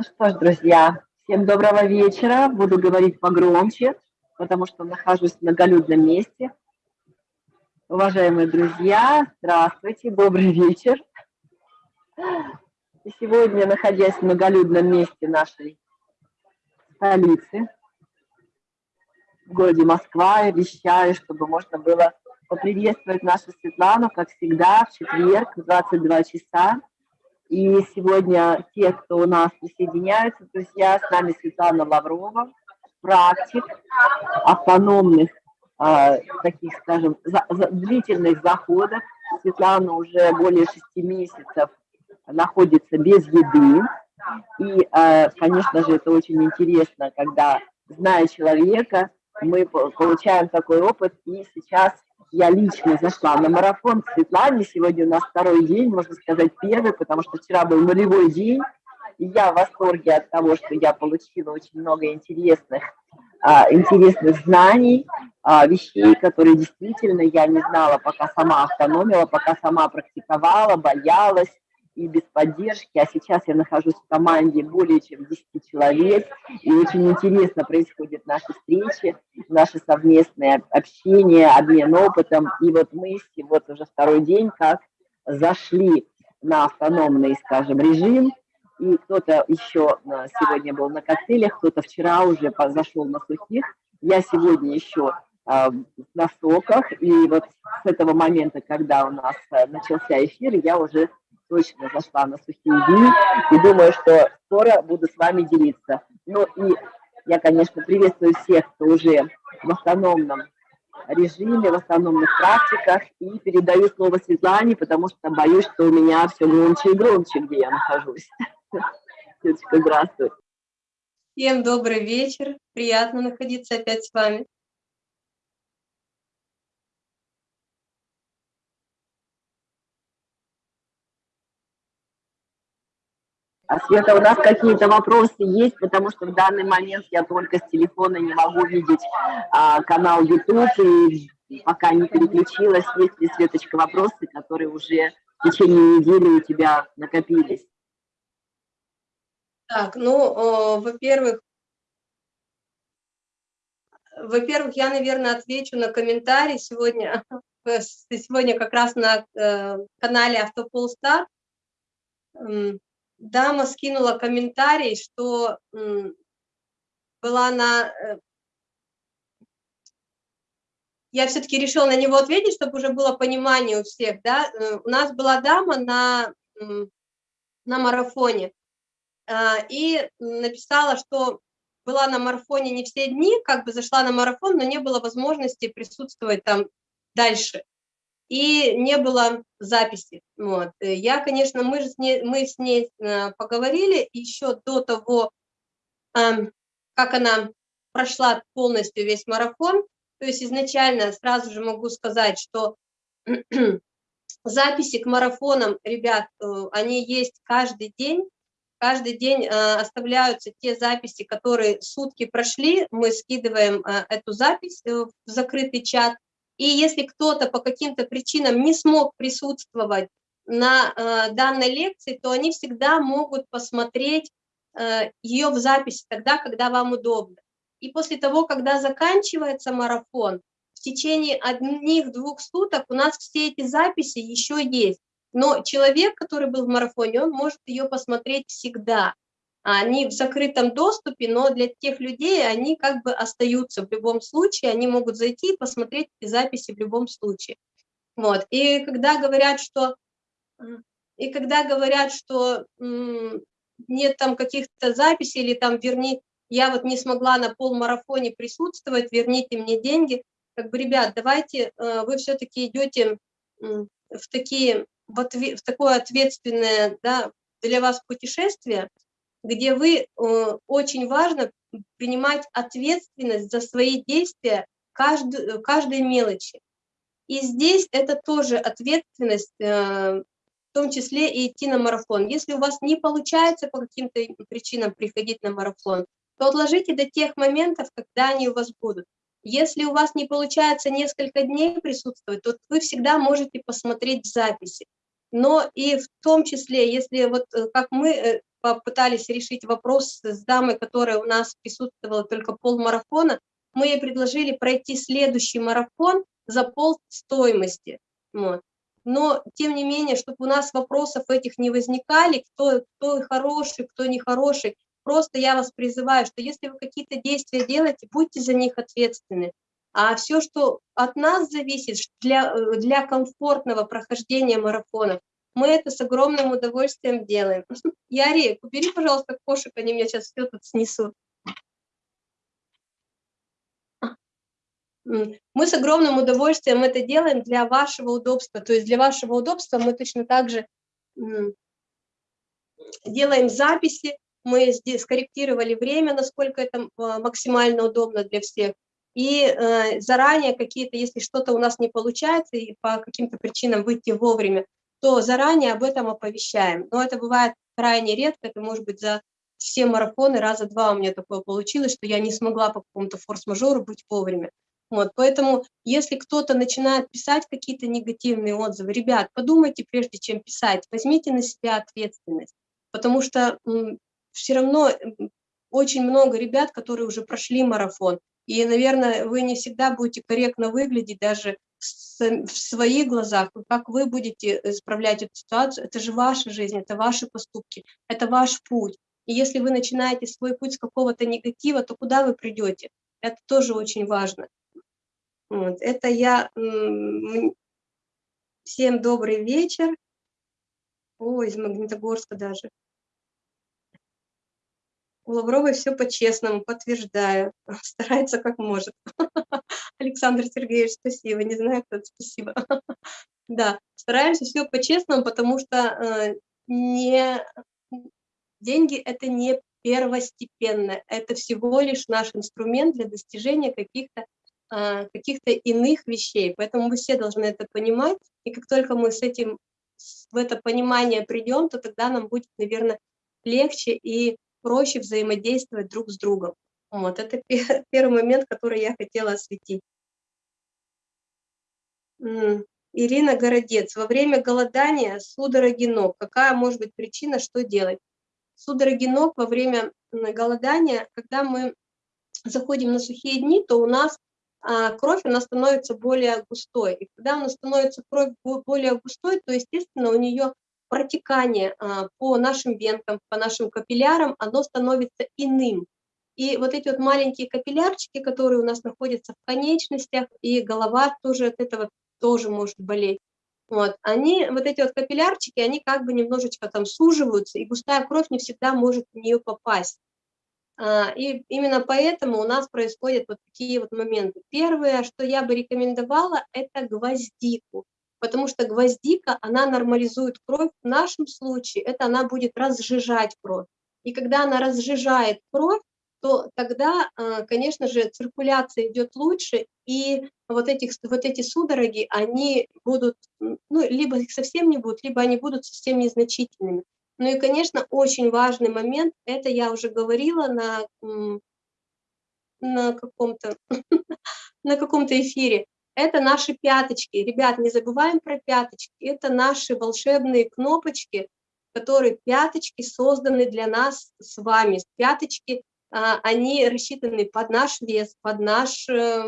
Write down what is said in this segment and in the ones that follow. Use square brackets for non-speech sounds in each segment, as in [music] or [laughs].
Ну что ж, друзья, всем доброго вечера. Буду говорить погромче, потому что нахожусь в многолюдном месте. Уважаемые друзья, здравствуйте, добрый вечер. И сегодня, находясь в многолюдном месте нашей столицы, в городе Москва, я вещаю, чтобы можно было поприветствовать нашу Светлану, как всегда, в четверг в 22 часа и сегодня те, кто у нас присоединяются, друзья, с нами Светлана Лаврова, практик автономных, э, таких, скажем, за, за, длительных заходов. Светлана уже более шести месяцев находится без еды. И, э, конечно же, это очень интересно, когда, зная человека, мы получаем такой опыт, и сейчас я лично зашла на марафон Светлане. Сегодня у нас второй день, можно сказать, первый, потому что вчера был нулевой день. И я в восторге от того, что я получила очень много интересных, а, интересных знаний, а, вещей, которые действительно я не знала, пока сама автономила, пока сама практиковала, боялась, и без поддержки, а сейчас я нахожусь в команде более чем 10 человек, и очень интересно происходят наши встречи, наши совместные общения, обмен опытом, и вот мы вот уже второй день как зашли на автономный, скажем, режим, и кто-то еще а, сегодня был на коктейлях, кто-то вчера уже зашел на сухих, я сегодня еще а, на соках, и вот с этого момента, когда у нас а, начался эфир, я уже точно зашла на сухие дни и думаю, что скоро буду с вами делиться. Ну и я, конечно, приветствую всех, кто уже в автономном режиме, в автономных практиках, и передаю слово Светлане, потому что боюсь, что у меня все громче и громче, где я нахожусь. [laughs] Светочка, здравствуй. Всем добрый вечер, приятно находиться опять с вами. А Света, у нас какие-то вопросы есть, потому что в данный момент я только с телефона не могу видеть а, канал YouTube, и пока не переключилась, есть ли, Светочка, вопросы, которые уже в течение недели у тебя накопились? Так, ну, во-первых, во-первых, я, наверное, отвечу на комментарий сегодня, [laughs] сегодня как раз на э, канале Автополстар дама скинула комментарий, что была на... Э, я все-таки решила на него ответить, чтобы уже было понимание у всех, да. Э, у нас была дама на, на марафоне а, и написала, что была на марафоне не все дни, как бы зашла на марафон, но не было возможности присутствовать там дальше и не было записи. Вот. Я, конечно, мы, с ней, мы с ней э, поговорили еще до того, эм, как она прошла полностью весь марафон. То есть изначально сразу же могу сказать, что [clears throat] записи к марафонам, ребят, э, они есть каждый день. Каждый день э, оставляются те записи, которые сутки прошли. Мы скидываем эту запись в закрытый чат – и если кто-то по каким-то причинам не смог присутствовать на э, данной лекции, то они всегда могут посмотреть э, ее в записи тогда, когда вам удобно. И после того, когда заканчивается марафон, в течение одних-двух суток у нас все эти записи еще есть. Но человек, который был в марафоне, он может ее посмотреть всегда. Они в закрытом доступе, но для тех людей они как бы остаются в любом случае, они могут зайти и посмотреть эти записи в любом случае. Вот. И когда говорят, что, и когда говорят, что нет там каких-то записей или там верни, я вот не смогла на полмарафоне присутствовать, верните мне деньги, как бы, ребят, давайте э, вы все-таки идете в такие в, отве, в такое ответственное да, для вас путешествие, где вы, э, очень важно принимать ответственность за свои действия каждой, каждой мелочи. И здесь это тоже ответственность, э, в том числе и идти на марафон. Если у вас не получается по каким-то причинам приходить на марафон, то отложите до тех моментов, когда они у вас будут. Если у вас не получается несколько дней присутствовать, то вы всегда можете посмотреть записи. Но и в том числе, если вот э, как мы попытались решить вопрос с дамой, которая у нас присутствовала только полмарафона, мы ей предложили пройти следующий марафон за пол стоимости. Вот. Но, тем не менее, чтобы у нас вопросов этих не возникали, кто, кто хороший, кто нехороший, просто я вас призываю, что если вы какие-то действия делаете, будьте за них ответственны. А все, что от нас зависит для, для комфортного прохождения марафонов, мы это с огромным удовольствием делаем. [laughs] Яри, убери, пожалуйста, кошек, они меня сейчас все тут снесут. Мы с огромным удовольствием это делаем для вашего удобства. То есть для вашего удобства мы точно так же делаем записи, мы здесь скорректировали время, насколько это а, максимально удобно для всех. И э, заранее какие-то, если что-то у нас не получается, и по каким-то причинам выйти вовремя, то заранее об этом оповещаем. Но это бывает крайне редко, это может быть за все марафоны, раза два у меня такое получилось, что я не смогла по какому-то форс-мажору быть вовремя. Вот, поэтому, если кто-то начинает писать какие-то негативные отзывы, ребят, подумайте, прежде чем писать, возьмите на себя ответственность, потому что все равно очень много ребят, которые уже прошли марафон, и, наверное, вы не всегда будете корректно выглядеть даже в своих глазах, как вы будете исправлять эту ситуацию, это же ваша жизнь, это ваши поступки, это ваш путь. И если вы начинаете свой путь с какого-то негатива, то куда вы придете? Это тоже очень важно. Вот. Это я... Всем добрый вечер. Ой, из Магнитогорска даже. У Лавровой все по-честному, подтверждаю. [laughs] Старается как может. [laughs] Александр Сергеевич, спасибо. Не знаю, кто это, спасибо. [laughs] Да, стараемся все по-честному, потому что э, не... деньги – это не первостепенно, это всего лишь наш инструмент для достижения каких-то а, каких-то иных вещей. Поэтому мы все должны это понимать, и как только мы с этим, в это понимание придем, то тогда нам будет, наверное, легче и проще взаимодействовать друг с другом. Вот, это [laughs] первый момент, который я хотела осветить. Ирина Городец. Во время голодания судороги ног. Какая может быть причина, что делать? Судороги ног во время голодания, когда мы заходим на сухие дни, то у нас а, кровь, она становится более густой. И когда она становится кровь более густой, то, естественно, у нее протекание а, по нашим венкам, по нашим капиллярам, оно становится иным. И вот эти вот маленькие капиллярчики, которые у нас находятся в конечностях, и голова тоже от этого тоже может болеть. Вот, они, вот эти вот капиллярчики, они как бы немножечко там суживаются, и густая кровь не всегда может в нее попасть. А, и именно поэтому у нас происходят вот такие вот моменты. Первое, что я бы рекомендовала, это гвоздику, потому что гвоздика, она нормализует кровь. В нашем случае это она будет разжижать кровь. И когда она разжижает кровь, то тогда, а, конечно же, циркуляция идет лучше, и вот, этих, вот эти судороги, они будут, ну, либо их совсем не будут, либо они будут совсем незначительными. Ну и, конечно, очень важный момент, это я уже говорила на, на каком-то [laughs] на каком-то эфире, это наши пяточки. Ребят, не забываем про пяточки. Это наши волшебные кнопочки, которые пяточки созданы для нас с вами. Пяточки, а, они рассчитаны под наш вес, под наш э,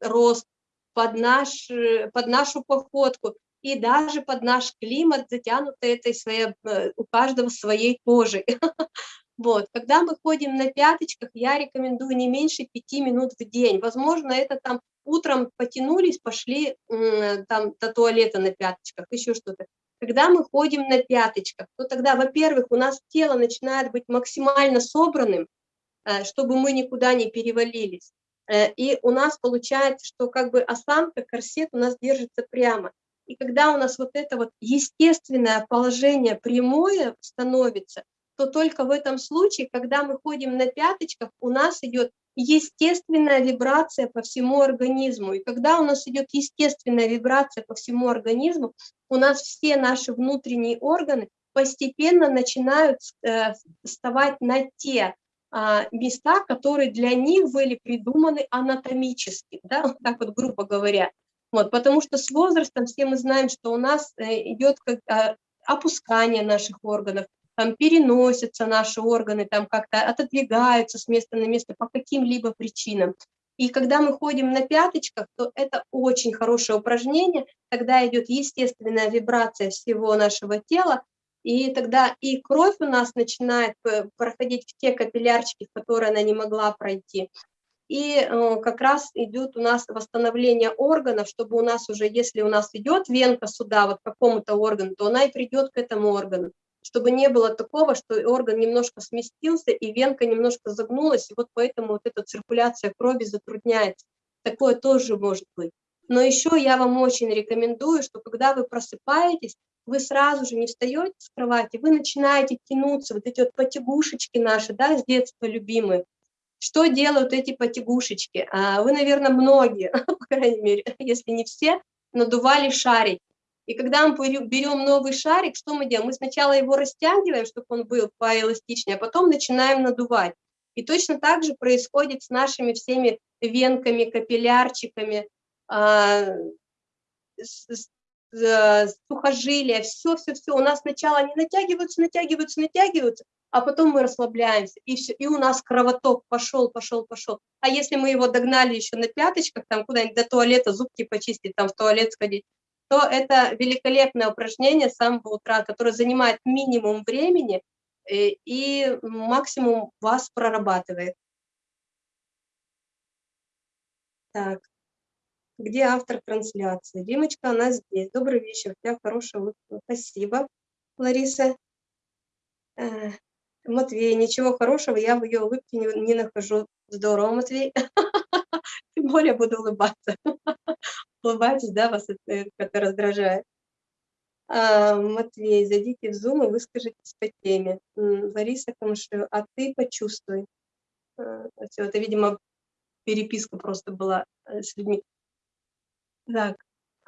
рост, под, наш, э, под нашу походку и даже под наш климат затянуты этой своей, э, у каждого своей кожей. [laughs] Вот, когда мы ходим на пяточках, я рекомендую не меньше пяти минут в день. Возможно, это там утром потянулись, пошли там до туалета на пяточках, еще что-то. Когда мы ходим на пяточках, то тогда, во-первых, у нас тело начинает быть максимально собранным, э, чтобы мы никуда не перевалились. Э, и у нас получается, что как бы осанка, корсет у нас держится прямо. И когда у нас вот это вот естественное положение прямое становится, то только в этом случае, когда мы ходим на пяточках, у нас идет естественная вибрация по всему организму. И когда у нас идет естественная вибрация по всему организму, у нас все наши внутренние органы постепенно начинают э, вставать на те а, места, которые для них были придуманы анатомически, да, так вот грубо говоря. Вот, потому что с возрастом все мы знаем, что у нас э, идет как, а, опускание наших органов, там переносятся наши органы, там как-то отодвигаются с места на место по каким-либо причинам. И когда мы ходим на пяточках, то это очень хорошее упражнение, тогда идет естественная вибрация всего нашего тела, и тогда и кровь у нас начинает э, проходить в те капиллярчики, в которые она не могла пройти. И э, как раз идет у нас восстановление органов, чтобы у нас уже, если у нас идет венка сюда, вот к какому-то органу, то она и придет к этому органу чтобы не было такого, что орган немножко сместился и венка немножко загнулась, и вот поэтому вот эта циркуляция крови затрудняется. Такое тоже может быть. Но еще я вам очень рекомендую, что когда вы просыпаетесь, вы сразу же не встаете с кровати, вы начинаете тянуться, вот эти вот потягушечки наши, да, с детства любимые. Что делают эти потягушечки? А, вы, наверное, многие, [laughs] по крайней мере, [laughs] если не все, надували шарик. И когда мы берем новый шарик, что мы делаем? Мы сначала его растягиваем, чтобы он был поэластичнее, а потом начинаем надувать. И точно так же происходит с нашими всеми венками, капиллярчиками, а, сухожилия, все-все-все. У нас сначала они натягиваются, натягиваются, натягиваются, а потом мы расслабляемся, и все, и у нас кровоток пошел, пошел, пошел. А если мы его догнали еще на пяточках, там куда-нибудь до туалета зубки почистить, там в туалет сходить, то это великолепное упражнение с самого утра, которое занимает минимум времени и, э, и максимум вас прорабатывает. Так, где автор трансляции? Димочка, она здесь. Добрый вечер, у тебя хорошая улыбка. Спасибо, Лариса. Э, Матвей, ничего хорошего, я в ее улыбке не, не нахожу. Здорово, Матвей. [laughs] Тем более буду улыбаться улыбаетесь, да, вас это, это раздражает. А, Матвей, зайдите в Zoom и выскажитесь по теме. Лариса Камышева, а ты почувствуй. А, все, это, видимо, переписка просто была э, с людьми. Так,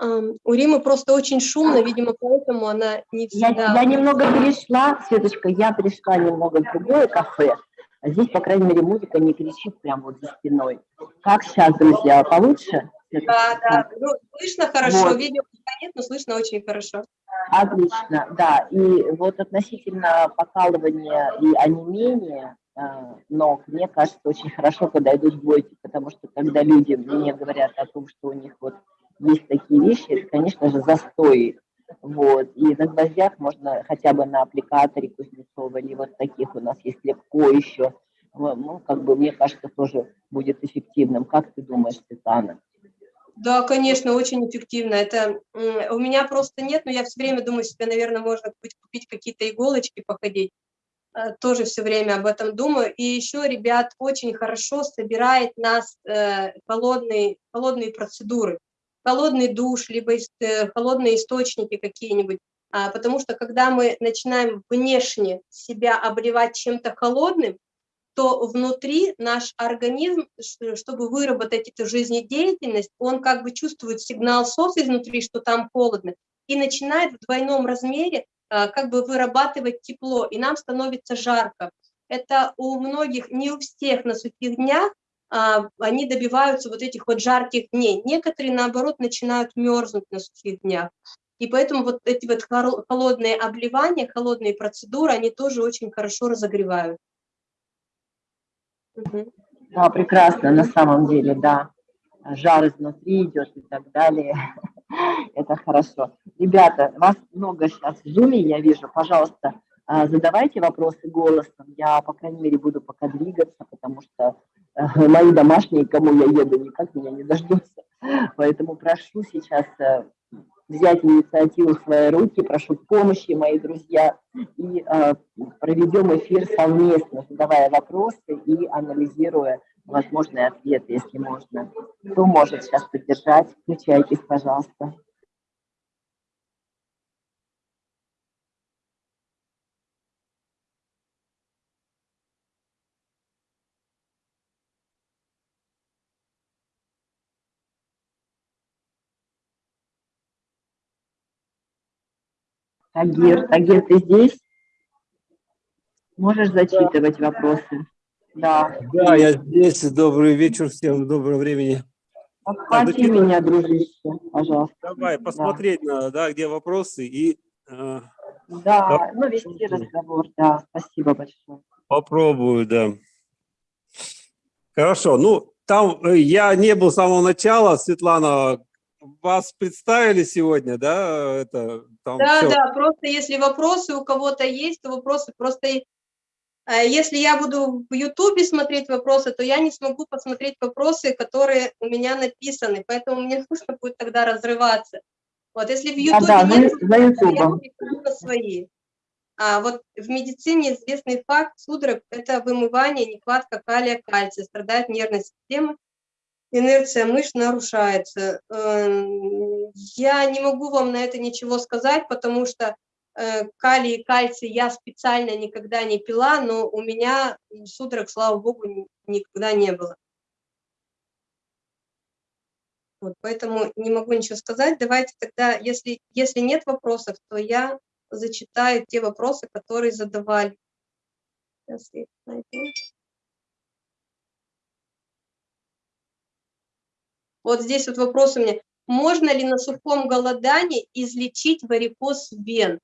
у Римы просто очень шумно, видимо, поэтому она не всегда... Я, я немного перешла, Светочка, я перешла немного в другое кафе. А здесь, по крайней мере, музыка не кричит прямо вот за спиной. Как сейчас, друзья, получше? Да, да, ну, слышно хорошо, вот. видео нет, но слышно очень хорошо. Отлично, да. И вот относительно покалывания и онемения э, ног, мне кажется, очень хорошо, когда идут бойки, потому что когда люди мне говорят о том, что у них вот есть такие вещи, это, конечно же, застой. Вот. И на гвоздях можно хотя бы на аппликаторе Кузнецова, или вот таких у нас есть легко еще. Ну, как бы, мне кажется, тоже будет эффективным. Как ты думаешь, Светлана? Да, конечно, очень эффективно. Это у меня просто нет, но я все время думаю себе, наверное, можно купить какие-то иголочки, походить. Э, тоже все время об этом думаю. И еще, ребят, очень хорошо собирает нас э, холодные, холодные процедуры. Холодный душ, либо э, холодные источники какие-нибудь. А, потому что когда мы начинаем внешне себя обливать чем-то холодным, то внутри наш организм, чтобы выработать эту жизнедеятельность, он как бы чувствует сигнал СОС изнутри, что там холодно, и начинает в двойном размере а, как бы вырабатывать тепло, и нам становится жарко. Это у многих, не у всех на сухих днях, а, они добиваются вот этих вот жарких дней. Некоторые, наоборот, начинают мерзнуть на сухих днях. И поэтому вот эти вот холодные обливания, холодные процедуры, они тоже очень хорошо разогревают. Да, прекрасно, на самом деле, да. Жар изнутри идет и так далее. [laughs] Это хорошо. Ребята, вас много сейчас в зуме, я вижу. Пожалуйста, а, задавайте вопросы голосом. Я, по крайней мере, буду пока двигаться, потому что э, мои домашние, кому я еду, никак меня не дождутся. Поэтому прошу сейчас э, взять инициативу в свои руки, прошу помощи, мои друзья, и э, проведем эфир совместно, задавая вопросы и анализируя возможные ответы, если можно. Кто может сейчас поддержать? Включайтесь, пожалуйста. Тагир, Тагир, ты здесь? Можешь зачитывать да. вопросы? Да. Да, я здесь. Добрый вечер всем, доброго времени. Подхвати а, меня, дружище, пожалуйста. Давай, посмотреть да. надо, да, где вопросы, и э, Да, ну вести разговор, да, спасибо большое. Попробую, да. Хорошо, ну, там э, я не был с самого начала, Светлана, вас представили сегодня, да? Это, там Да, всё. да, просто если вопросы у кого-то есть, то вопросы просто... э, Если я буду в Ютубе смотреть вопросы, то я не смогу посмотреть вопросы, которые у меня написаны, поэтому мне [laughs] нужно будет тогда разрываться. Вот если в Ютубе Да, да, за, есть, за я на свои. А вот в медицине известный факт судорог – это вымывание, нехватка калия, кальция, страдает нервная система, инерция мышц нарушается. Эм, Я не могу вам на это ничего сказать, потому что э, калий и кальций я специально никогда не пила, но у меня судорог, слава богу, ни- никогда не было. Вот, поэтому не могу ничего сказать. Давайте тогда, если, если нет вопросов, то я зачитаю те вопросы, которые задавали. Сейчас я найду. Вот здесь вот вопрос у меня. Можно ли на сухом голодании излечить варикоз вен?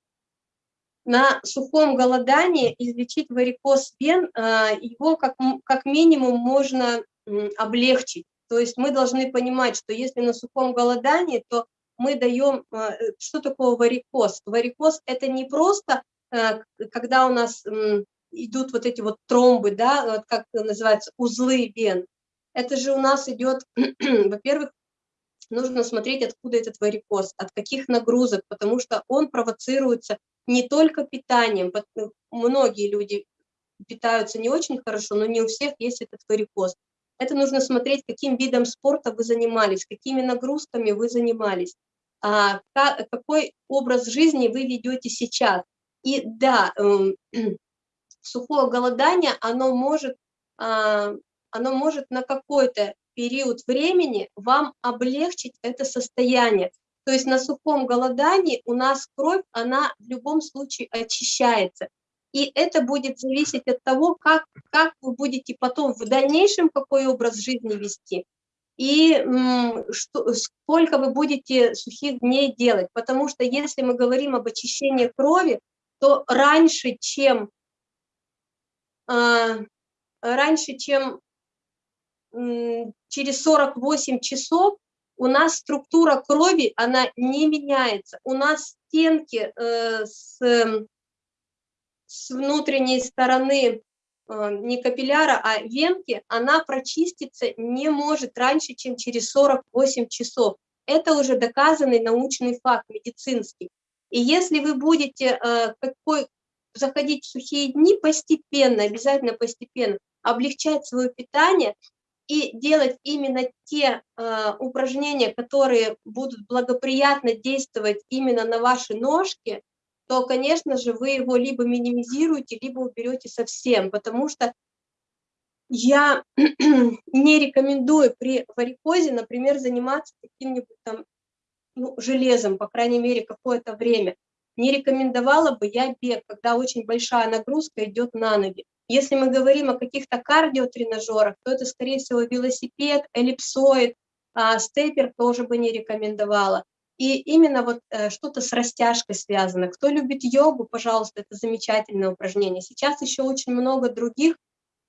На сухом голодании излечить варикоз вен, а, его как, как минимум можно облегчить. То есть мы должны понимать, что если на сухом голодании, то мы даем, а, э, что такое варикоз? Варикоз – это не просто, а, когда у нас идут вот эти вот тромбы, да, как называется, узлы вен. Это же у нас идет, [clears throat] во-первых, нужно смотреть, откуда этот варикоз, от каких нагрузок, потому что он провоцируется не только питанием. ну, Многие люди питаются не очень хорошо, но не у всех есть этот варикоз. Это нужно смотреть, каким видом спорта вы занимались, какими нагрузками вы занимались, а, ка- какой образ жизни вы ведете сейчас. И да, эм, [clears throat] сухое голодание, оно может, а, оно может на какой-то период времени вам облегчить это состояние. То есть на сухом голодании у нас кровь, она в любом случае очищается. И это будет зависеть от того, как, как вы будете потом в дальнейшем какой образ жизни вести и что, сколько вы будете сухих дней делать. Потому что если мы говорим об очищении крови, то раньше, чем а, раньше, чем через 48 часов у нас структура крови, она не меняется. У нас стенки э, с, эм, с внутренней стороны э, не капилляра, а венки, она прочиститься не может раньше, чем через 48 часов. Это уже доказанный научный факт медицинский. И если вы будете э, какой, заходить в сухие дни постепенно, обязательно постепенно, облегчать свое питание и делать именно те э, упражнения, которые будут благоприятно действовать именно на ваши ножки, то, конечно же, вы его либо минимизируете, либо уберете совсем, потому что я [clears throat] не рекомендую при варикозе, например, заниматься каким-нибудь там ну, железом, по крайней мере, какое-то время. Не рекомендовала бы я бег, когда очень большая нагрузка идет на ноги. Если мы говорим о каких-то кардиотренажерах, то это, скорее всего, велосипед, эллипсоид, а, степер тоже бы не рекомендовала. И именно вот э, что-то с растяжкой связано. Кто любит йогу, пожалуйста, это замечательное упражнение. Сейчас еще очень много других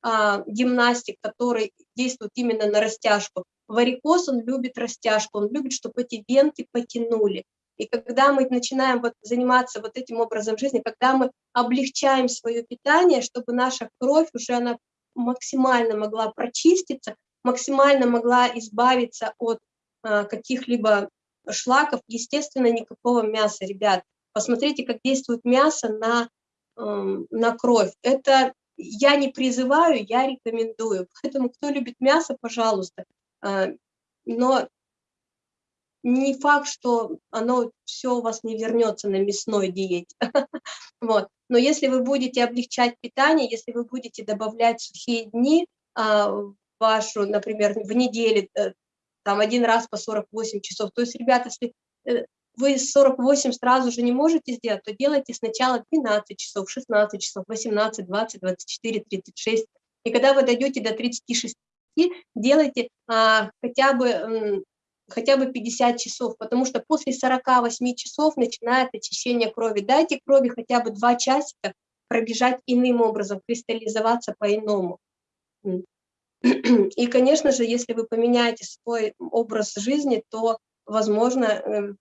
а, гимнастик, которые действуют именно на растяжку. Варикоз, он любит растяжку, он любит, чтобы эти венки потянули. И когда мы начинаем вот заниматься вот этим образом жизни, когда мы облегчаем свое питание, чтобы наша кровь уже она максимально могла прочиститься, максимально могла избавиться от а, каких-либо шлаков, естественно, никакого мяса, ребят. Посмотрите, как действует мясо на, эм, на кровь. Это я не призываю, я рекомендую. Поэтому, кто любит мясо, пожалуйста. А, Но не факт, что оно все у вас не вернется на мясной диете. [laughs] Вот. Но если вы будете облегчать питание, если вы будете добавлять сухие дни а, в вашу, например, в неделю, э, там один раз по 48 часов, то есть, ребята, если э, вы 48 сразу же не можете сделать, то делайте сначала 12 часов, 16 часов, 18, 20, 24, 36. И когда вы дойдете до 36, делайте а, хотя бы хотя бы 50 часов, потому что после 48 часов начинает очищение крови. Дайте крови хотя бы 2 часика пробежать иным образом, кристаллизоваться по-иному. [clears throat] И, конечно же, если вы поменяете свой образ жизни, то, возможно, э,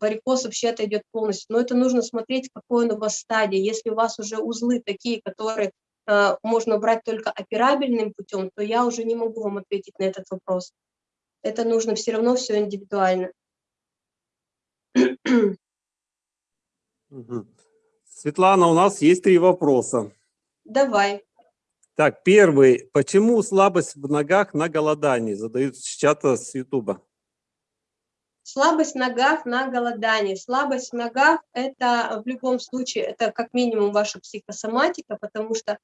варикоз вообще отойдет полностью. Но это нужно смотреть, какой он у вас стадии. Если у вас уже узлы такие, которые э, можно брать только операбельным путем, то я уже не могу вам ответить на этот вопрос. Это нужно все равно все индивидуально. Светлана, у нас есть три вопроса. Давай. Так, первый. Почему слабость в ногах на голодании? Задают с чата с Ютуба. Слабость в ногах на голодании. Слабость в ногах – это в любом случае, это как минимум ваша психосоматика, потому что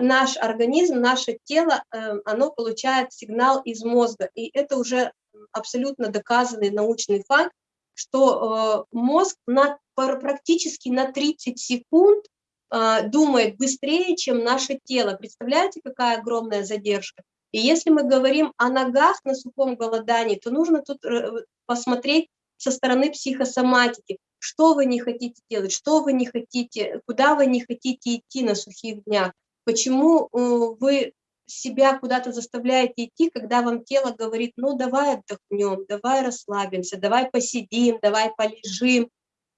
наш организм, наше тело, э, оно получает сигнал из мозга. И это уже абсолютно доказанный научный факт, что э, мозг на, практически на 30 секунд э, думает быстрее, чем наше тело. Представляете, какая огромная задержка? И если мы говорим о ногах на сухом голодании, то нужно тут посмотреть со стороны психосоматики, что вы не хотите делать, что вы не хотите, куда вы не хотите идти на сухих днях, почему вы себя куда-то заставляете идти, когда вам тело говорит, ну давай отдохнем, давай расслабимся, давай посидим, давай полежим.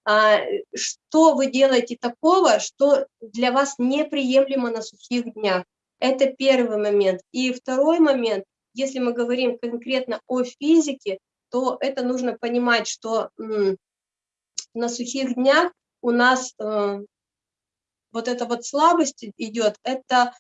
А, что вы делаете такого, что для вас неприемлемо на сухих днях? Это первый момент. И второй момент, если мы говорим конкретно о физике, то это нужно понимать, что на сухих днях у нас э, вот эта вот слабость идет, это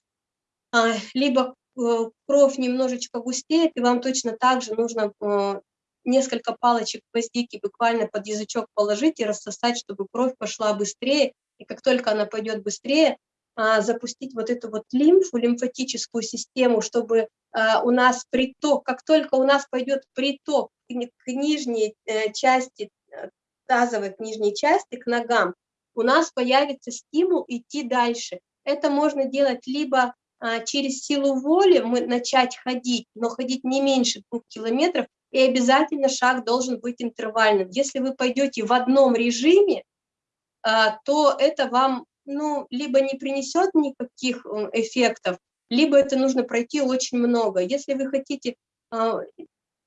а, либо э, кровь немножечко густеет, и вам точно так же нужно э, несколько палочек гвоздики буквально под язычок положить и рассосать, чтобы кровь пошла быстрее, и как только она пойдет быстрее, а, запустить вот эту вот лимфу, лимфатическую систему, чтобы а, у нас приток, как только у нас пойдет приток к нижней э, части, тазовой к нижней части, к ногам, у нас появится стимул идти дальше. Это можно делать либо а, через силу воли мы начать ходить, но ходить не меньше двух километров, и обязательно шаг должен быть интервальным. Если вы пойдете в одном режиме, а, то это вам ну, либо не принесет никаких эффектов, либо это нужно пройти очень много. Если вы хотите а,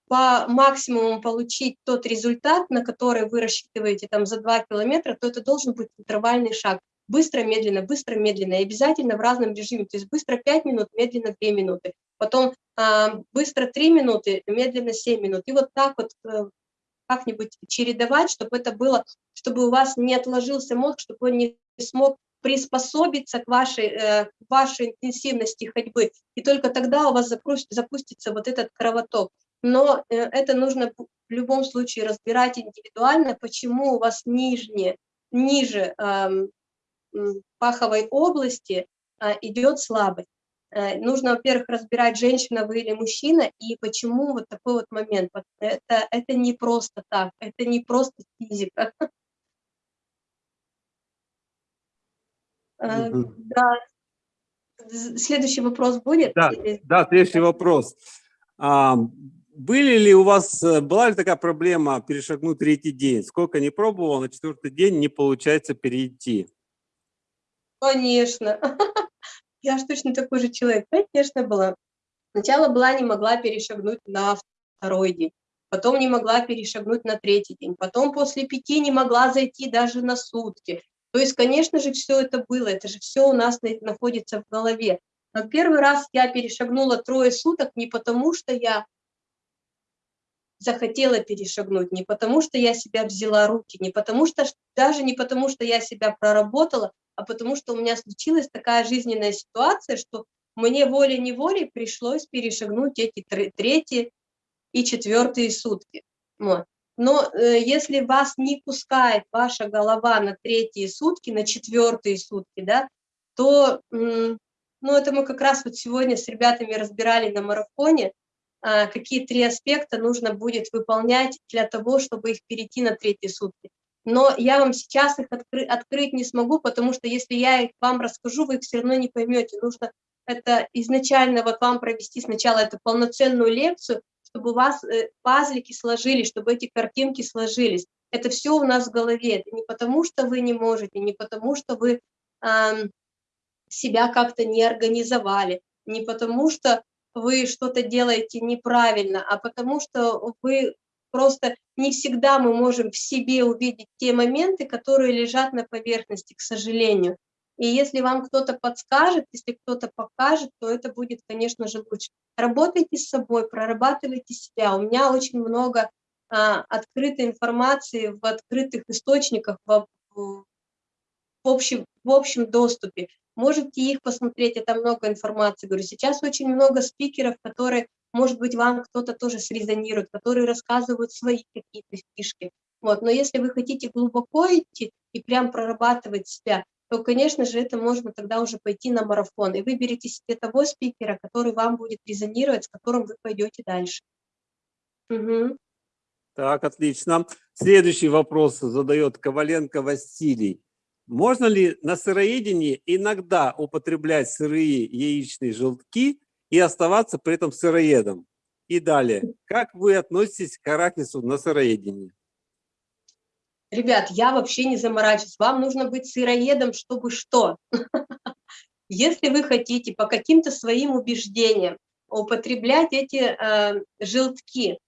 по максимуму получить тот результат, на который вы рассчитываете там за 2 километра, то это должен быть интервальный шаг. Быстро, медленно, быстро, медленно, и обязательно в разном режиме, то есть быстро 5 минут, медленно 2 минуты, потом а, быстро 3 минуты, медленно 7 минут, и вот так вот э, как-нибудь чередовать, чтобы это было, чтобы у вас не отложился мозг, чтобы он не смог приспособиться к вашей, э, вашей интенсивности ходьбы, и только тогда у вас запустится вот этот кровоток. Но э, это нужно в любом случае разбирать индивидуально, почему у вас нижнее, ниже паховой области а, идет слабость. Э, нужно, во-первых, разбирать, женщина вы или мужчина, и почему вот такой вот момент. Это, это не просто так, это не просто физика. Э, да. Следующий вопрос будет? Да, да следующий вопрос. Были ли у вас, э, была ли такая проблема перешагнуть третий день? Сколько не пробовал, на четвертый день не получается перейти? Конечно. [laughs] Я же точно такой же человек. Конечно, была. Сначала была, не могла перешагнуть на второй день, потом не могла перешагнуть на третий день, потом после пяти не могла зайти даже на сутки. То есть, конечно же, все это было, это же все у нас находится в голове. Но первый раз я перешагнула трое суток не потому, что я захотела перешагнуть, не потому что я себя взяла руки, не потому что, даже не потому что я себя проработала, а потому что у меня случилась такая жизненная ситуация, что мне волей-неволей пришлось перешагнуть эти третьи и четвертые сутки. Вот. Но э, если вас не пускает ваша голова на третьи сутки, на четвертые сутки, да, то, ну, это мы как раз вот сегодня с ребятами разбирали на марафоне, какие три аспекта нужно будет выполнять для того, чтобы их перейти на третьи сутки но я вам сейчас их откры открыть не смогу, потому что если я их вам расскажу, вы их все равно не поймете. Нужно это изначально вот вам провести сначала эту полноценную лекцию, чтобы у вас э, пазлики сложились, чтобы эти картинки сложились. Это все у нас в голове. Это не потому, что вы не можете, не потому, что вы э, себя как-то не организовали, не потому, что вы что-то делаете неправильно, а потому что вы просто не всегда мы можем в себе увидеть те моменты, которые лежат на поверхности, к сожалению. И если вам кто-то подскажет, если кто-то покажет, то это будет, конечно же, лучше. Работайте с собой, прорабатывайте себя. У меня очень много а, открытой информации в открытых источниках, в, в, общем, в общем доступе. Можете их посмотреть, это много информации. Говорю, сейчас очень много спикеров, которые, может быть, вам кто-то тоже срезонирует, которые рассказывают свои какие-то фишки. Вот. Но если вы хотите глубоко идти и прям прорабатывать себя, то, конечно же, это можно тогда уже пойти на марафон. И выберите себе того спикера, который вам будет резонировать, с которым вы пойдете дальше. Угу. Так, отлично. Следующий вопрос задает Коваленко Василий. Можно ли на сыроедении иногда употреблять сырые яичные желтки и оставаться при этом сыроедом? И далее, как вы относитесь к арахису на сыроедении? Ребят, я вообще не заморачиваюсь. Вам нужно быть сыроедом, чтобы что? [laughs] Если вы хотите по каким-то своим убеждениям употреблять эти э, желтки,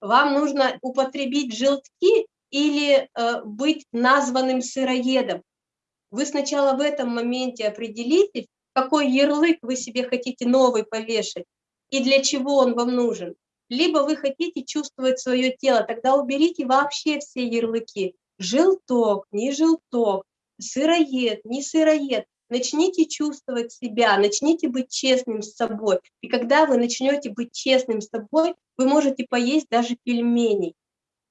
вам нужно употребить желтки или э, быть названным сыроедом. Вы сначала в этом моменте определитесь, какой ярлык вы себе хотите новый повешать и для чего он вам нужен. Либо вы хотите чувствовать свое тело, тогда уберите вообще все ярлыки. Желток, не желток, сыроед, не сыроед. Начните чувствовать себя, начните быть честным с собой. И когда вы начнете быть честным с собой, вы можете поесть даже пельменей.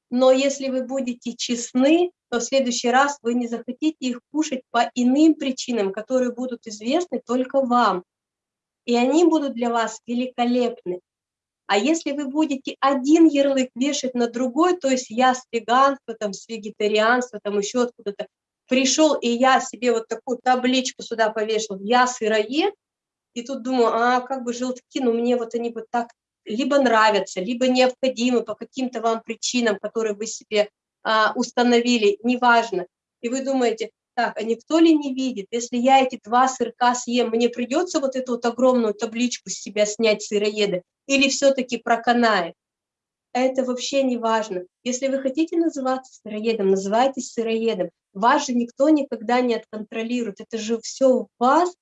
Но если вы будете честны, то в следующий раз вы не захотите их кушать по иным причинам, которые будут известны только вам. И они будут для вас великолепны. А если вы будете один ярлык вешать на другой, то есть я с веганства, там, с вегетарианства, там еще откуда-то, пришел, и я себе вот такую табличку сюда повешал, я сыроед, и тут думаю, а как бы желтки, ну мне вот они вот так либо нравятся, либо необходимы по каким-то вам причинам, которые вы себе а, установили, неважно. И вы думаете, так, а никто ли не видит, если я эти два сырка съем, мне придется вот эту вот огромную табличку с себя снять сыроеда, или все-таки проканает? Это вообще не важно. Если вы хотите называться сыроедом, называйтесь сыроедом. Вас же никто никогда не отконтролирует. Это же все у вас,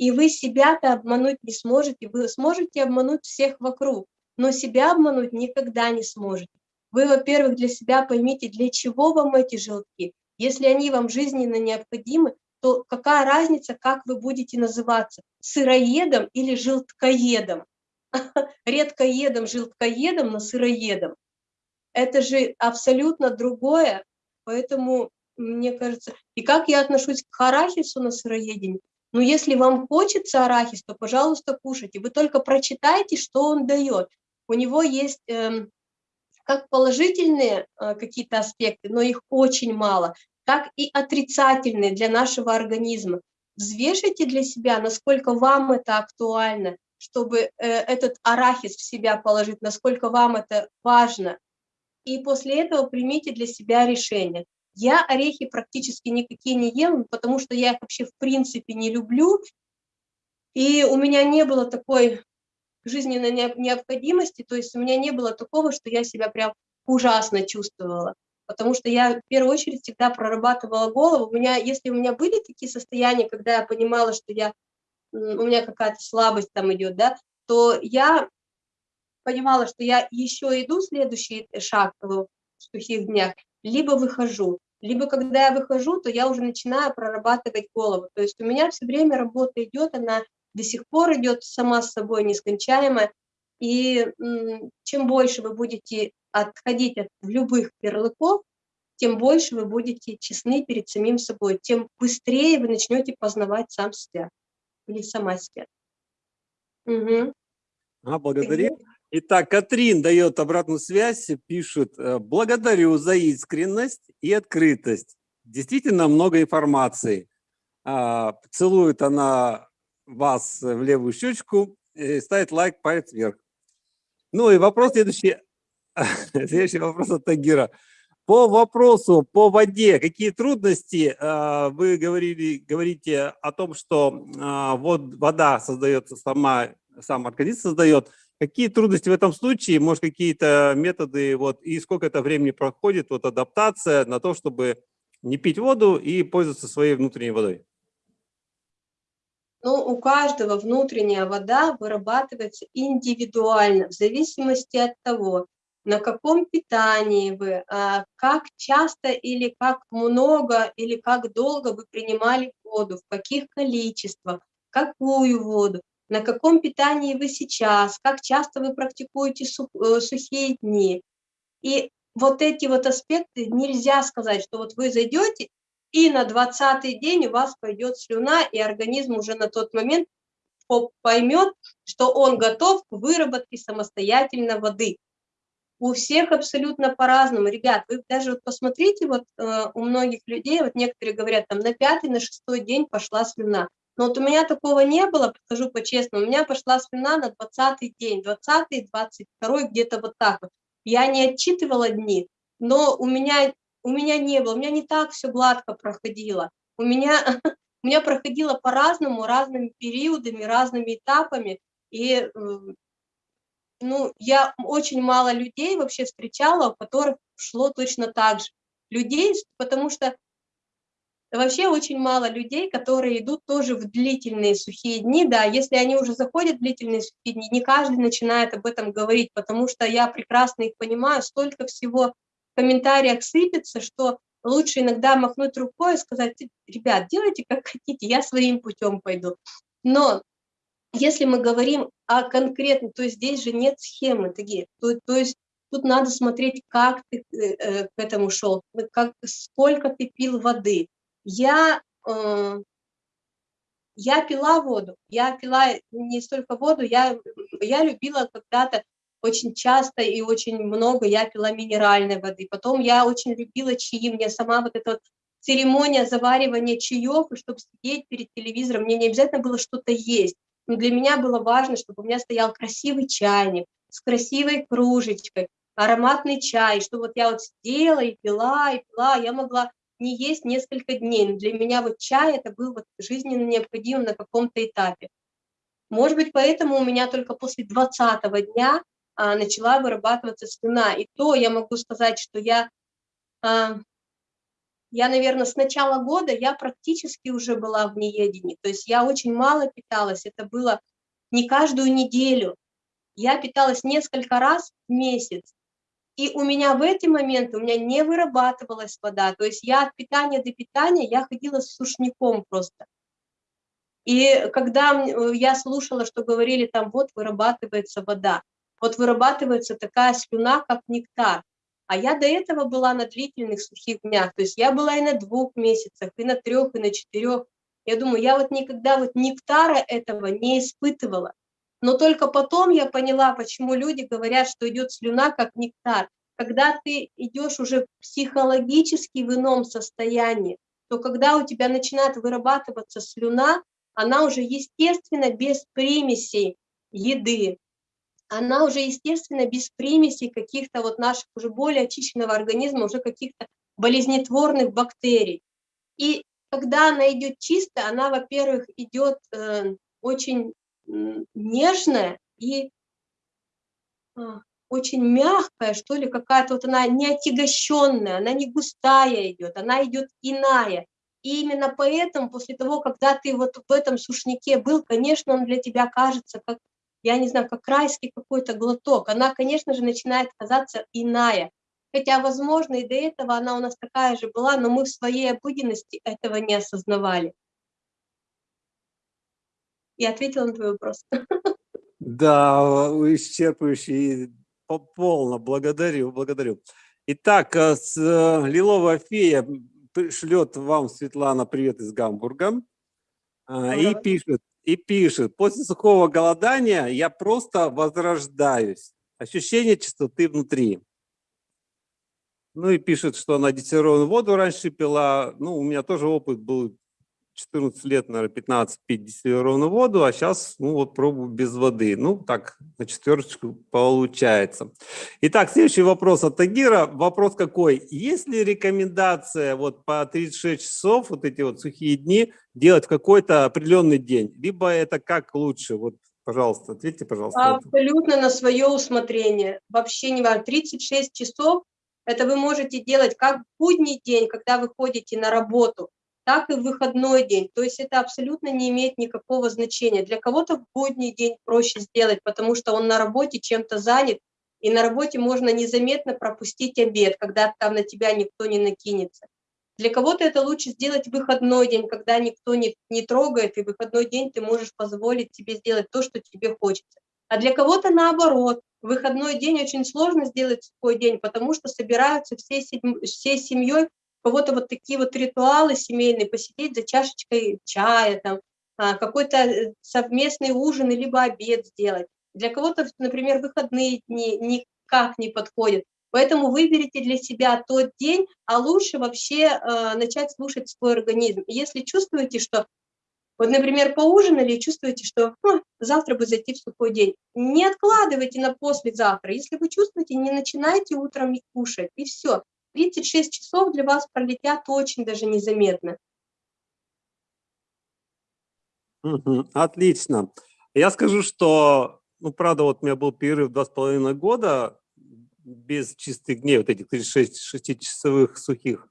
и вы себя-то обмануть не сможете. Вы сможете обмануть всех вокруг, но себя обмануть никогда не сможете. Вы, во-первых, для себя поймите, для чего вам эти желтки. Если они вам жизненно необходимы, то какая разница, как вы будете называться, сыроедом или желткоедом? [laughs] Редкоедом, желткоедом, но сыроедом. Это же абсолютно другое, поэтому, мне кажется, и как я отношусь к арахису на сыроедении, но если вам хочется арахис, то, пожалуйста, кушайте. Вы только прочитайте, что он дает. У него есть э, как положительные э, какие-то аспекты, но их очень мало, так и отрицательные для нашего организма. Взвешите для себя, насколько вам это актуально, чтобы э, этот арахис в себя положить, насколько вам это важно. И после этого примите для себя решение. Я орехи практически никакие не ем, потому что я их вообще в принципе не люблю. И у меня не было такой жизненной необходимости, то есть у меня не было такого, что я себя прям ужасно чувствовала. Потому что я в первую очередь всегда прорабатывала голову. У меня, если у меня были такие состояния, когда я понимала, что я, у меня какая-то слабость там идет, да, то я понимала, что я еще иду следующий шаг в сухих днях, либо выхожу. Либо когда я выхожу, то я уже начинаю прорабатывать голову. То есть у меня все время работа идет, она до сих пор идет сама с собой нескончаемая. И чем больше вы будете отходить от любых ярлыков, тем больше вы будете честны перед самим собой, тем быстрее вы начнете познавать сам себя или сама себя. Угу. А, благодарю. Итак, Катрин дает обратную связь, пишет, «Э, благодарю за искренность и открытость. Действительно много информации. А, целует она вас в левую щечку, ставит лайк, палец вверх. Ну и вопрос следующий. [laughs] Следующий вопрос от Тагира. По вопросу по воде, какие трудности э, вы говорили, говорите о том, что э, вот вода создается сама, сам организм создает. Какие трудности в этом случае, может какие-то методы, вот, и сколько это времени проходит, вот адаптация на то, чтобы не пить воду и пользоваться своей внутренней водой? Ну, у каждого внутренняя вода вырабатывается индивидуально, в зависимости от того, на каком питании вы, а, как часто или как много или как долго вы принимали воду, в каких количествах, какую воду, на каком питании вы сейчас, как часто вы практикуете э, сухие дни. И вот эти вот аспекты нельзя сказать, что вот вы зайдете, и на 20 день у вас пойдет слюна, и организм уже на тот момент поймет, что он готов к выработке самостоятельно воды у всех абсолютно по-разному. Ребят, вы даже вот посмотрите, вот э, у многих людей, вот некоторые говорят, там на пятый, на шестой день пошла слюна. Но вот у меня такого не было, скажу по-честному, у меня пошла слюна на двадцатый день, двадцатый, двадцать второй, где-то вот так вот. Я не отчитывала дни, но у меня, у меня не было, у меня не так все гладко проходило. У меня, [laughs] у меня проходило по-разному, разными периодами, разными этапами, и ну, я очень мало людей вообще встречала, у которых шло точно так же. Людей, потому что вообще очень мало людей, которые идут тоже в длительные сухие дни, да, если они уже заходят в длительные сухие дни, не каждый начинает об этом говорить, потому что я прекрасно их понимаю, столько всего в комментариях сыпется, что лучше иногда махнуть рукой и сказать, ребят, делайте как хотите, я своим путем пойду. Но если мы говорим о конкретном, то здесь же нет схемы, такие, то, то есть тут надо смотреть, как ты э, э к этому шел, как, сколько ты пил воды. Я, э, я пила воду, я пила не столько воду, я, я любила когда-то очень часто и очень много я пила минеральной воды. Потом я очень любила чаи, мне сама вот эта вот церемония заваривания чаев, чтобы сидеть перед телевизором, мне не обязательно было что-то есть но для меня было важно, чтобы у меня стоял красивый чайник с красивой кружечкой, ароматный чай, что вот я вот сидела и пила, и пила, я могла не есть несколько дней, но для меня вот чай это был вот жизненно необходимым на каком-то этапе. Может быть, поэтому у меня только после 20 дня а, начала вырабатываться слюна, и то я могу сказать, что я а, я, наверное, с начала года я практически уже была в неедении, то есть я очень мало питалась, это было не каждую неделю, я питалась несколько раз в месяц, и у меня в эти моменты, у меня не вырабатывалась вода, то есть я от питания до питания, я ходила с сушняком просто. И когда я слушала, что говорили там, вот вырабатывается вода, вот вырабатывается такая слюна, как нектар, а я до этого была на длительных сухих днях, то есть я была и на двух месяцах, и на трех, и на четырех. Я думаю, я вот никогда вот нектара этого не испытывала. Но только потом я поняла, почему люди говорят, что идет слюна как нектар. Когда ты идешь уже психологически в ином состоянии, то когда у тебя начинает вырабатываться слюна, она уже естественно без примесей еды, она уже, естественно, без примесей каких-то вот наших уже более очищенного организма, уже каких-то болезнетворных бактерий. И когда она идет чисто, она, во-первых, идет э, очень нежная и э, очень мягкая, что ли, какая-то вот она не отягощенная, она не густая идет, она идет иная. И именно поэтому, после того, когда ты вот в этом сушнике был, конечно, он для тебя кажется как я не знаю, как райский какой-то глоток, она, конечно же, начинает казаться иная. Хотя, возможно, и до этого она у нас такая же была, но мы в своей обыденности этого не осознавали. Я ответила на твой вопрос. Да, исчерпывающий, полно, благодарю, благодарю. Итак, э, с э, Лиловая фея шлет вам, Светлана, привет из Гамбурга. А, и пишет, и пишет, после сухого голодания я просто возрождаюсь. Ощущение чистоты внутри. Ну и пишет, что она дистиллированную воду раньше пила. Ну, у меня тоже опыт был 14 лет, наверное, 15 пить дистиллированную воду, а сейчас, ну вот, пробую без воды. Ну, так, на четверочку получается. Итак, следующий вопрос от Тагира. Вопрос какой? Есть ли рекомендация вот по 36 часов, вот эти вот сухие дни, делать в какой-то определенный день? Либо это как лучше? Вот, пожалуйста, ответьте, пожалуйста. Абсолютно на свое усмотрение. Вообще не важно. 36 часов это вы можете делать как в будний день, когда вы ходите на работу, так и в выходной день. То есть это абсолютно не имеет никакого значения. Для кого-то в будний день проще сделать, потому что он на работе чем-то занят, и на работе можно незаметно пропустить обед, когда там на тебя никто не накинется. Для кого-то это лучше сделать в выходной день, когда никто не, не трогает, и в выходной день ты можешь позволить себе сделать то, что тебе хочется. А для кого-то наоборот, выходной день очень сложно сделать сухой день, потому что собираются всей, всей семьей, кого-то вот такие вот ритуалы семейные, посидеть за чашечкой чая, там, а, какой-то э, совместный ужин, либо обед сделать. Для кого-то, например, выходные дни никак не подходят. Поэтому выберите для себя тот день, а лучше вообще э, начать слушать свой организм. Если чувствуете, что вот, например, поужинали чувствуете, что завтра бы зайти в сухой день. Не откладывайте на послезавтра. Если вы чувствуете, не начинайте утром кушать, и все. 36 часов для вас пролетят очень даже незаметно. Отлично. Я скажу, что, ну, правда, вот у меня был перерыв два с половиной года без чистых дней, вот этих 36 шестичасовых сухих.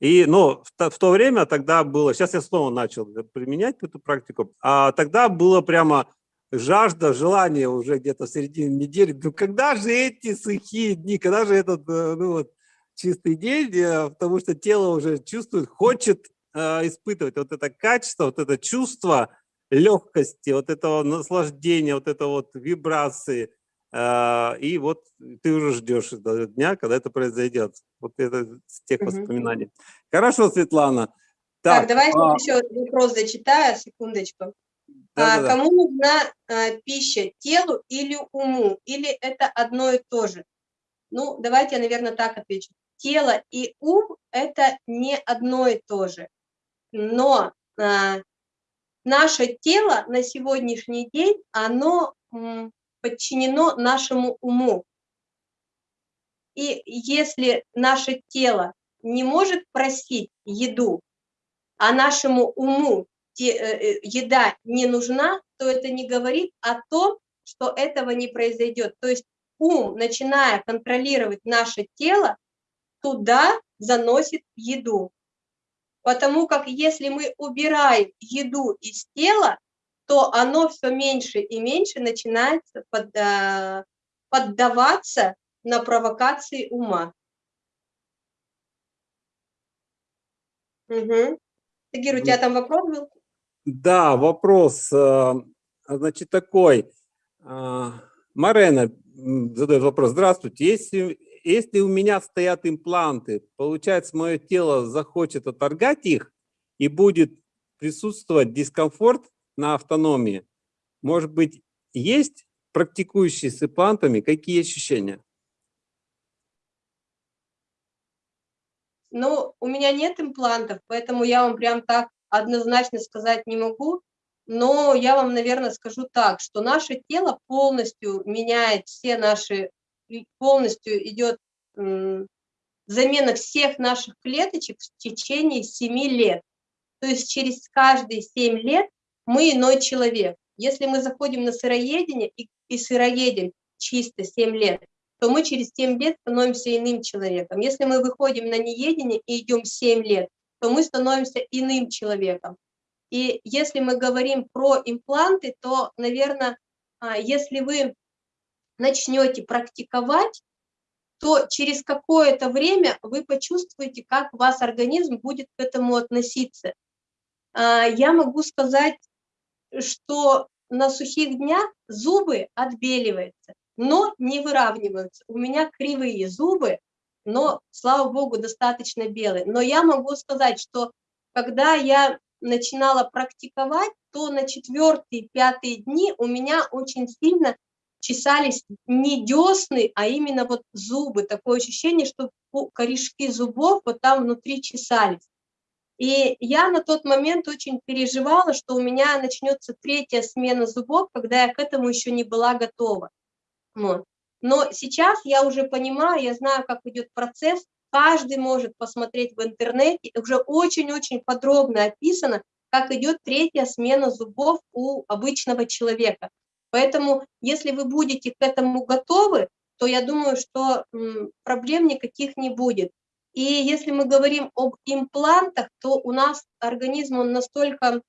И, ну, в, в то время тогда было, сейчас я снова начал применять эту практику, а тогда было прямо жажда, желание уже где-то в середине недели, ну когда же эти сухие дни, когда же этот, э, ну вот, чистый день, э, потому что тело уже чувствует, хочет э, испытывать вот это качество, вот это чувство легкости, вот этого наслаждения, вот это вот вибрации, э, и вот ты уже ждешь этого дня, когда это произойдет. Вот это с тех угу. воспоминаний. Хорошо, Светлана. Так, так давай а... еще вопрос зачитаю, секундочку. Да, а, да, кому нужна а, пища, телу или уму? Или это одно и то же? Ну, давайте я, наверное, так отвечу. Тело и ум – это не одно и то же. Но а, наше тело на сегодняшний день, оно м, подчинено нашему уму. И если наше тело не может просить еду, а нашему уму те, э, э, еда не нужна, то это не говорит о том, что этого не произойдет. То есть ум, начиная контролировать наше тело, туда заносит еду. Потому как если мы убираем еду из тела, то оно все меньше и меньше начинает под, э, поддаваться на провокации ума. Угу. Тагир, у тебя там вопрос был? Да, вопрос, э, значит, такой. Э, Марена задает вопрос. Здравствуйте, если, если у меня стоят импланты, получается, мое тело захочет оторгать их и будет присутствовать дискомфорт на автономии. Может быть, есть практикующие с имплантами, какие ощущения? Ну, у меня нет имплантов, поэтому я вам прям так однозначно сказать не могу. Но я вам, наверное, скажу так, что наше тело полностью меняет все наши, полностью идет замена всех наших клеточек в течение 7 лет. То есть через каждые 7 лет мы иной человек. Если мы заходим на сыроедение и, и сыроедем чисто 7 лет, то мы через 7 лет становимся иным человеком. Если мы выходим на неедение и идем 7 лет, то мы становимся иным человеком. И если мы говорим про импланты, то, наверное, а, если вы начнете практиковать, то через какое-то время вы почувствуете, как вас организм будет к этому относиться. А, я могу сказать, что на сухих днях зубы отбеливаются но не выравниваются. У меня кривые зубы, но, слава богу, достаточно белые. Но я могу сказать, что когда я начинала практиковать, то на четвертые, пятые дни у меня очень сильно чесались не десны, а именно вот зубы. Такое ощущение, что корешки зубов вот там внутри чесались. И я на тот момент очень переживала, что у меня начнется третья смена зубов, когда я к этому еще не была готова. Вот. Но сейчас я уже понимаю, я знаю, как идет процесс, каждый может посмотреть в интернете, уже очень-очень подробно описано, как идет третья смена зубов у обычного человека. Поэтому, если вы будете к этому готовы, то я думаю, что проблем никаких не будет. И если мы говорим об имплантах, то у нас организм, он настолько,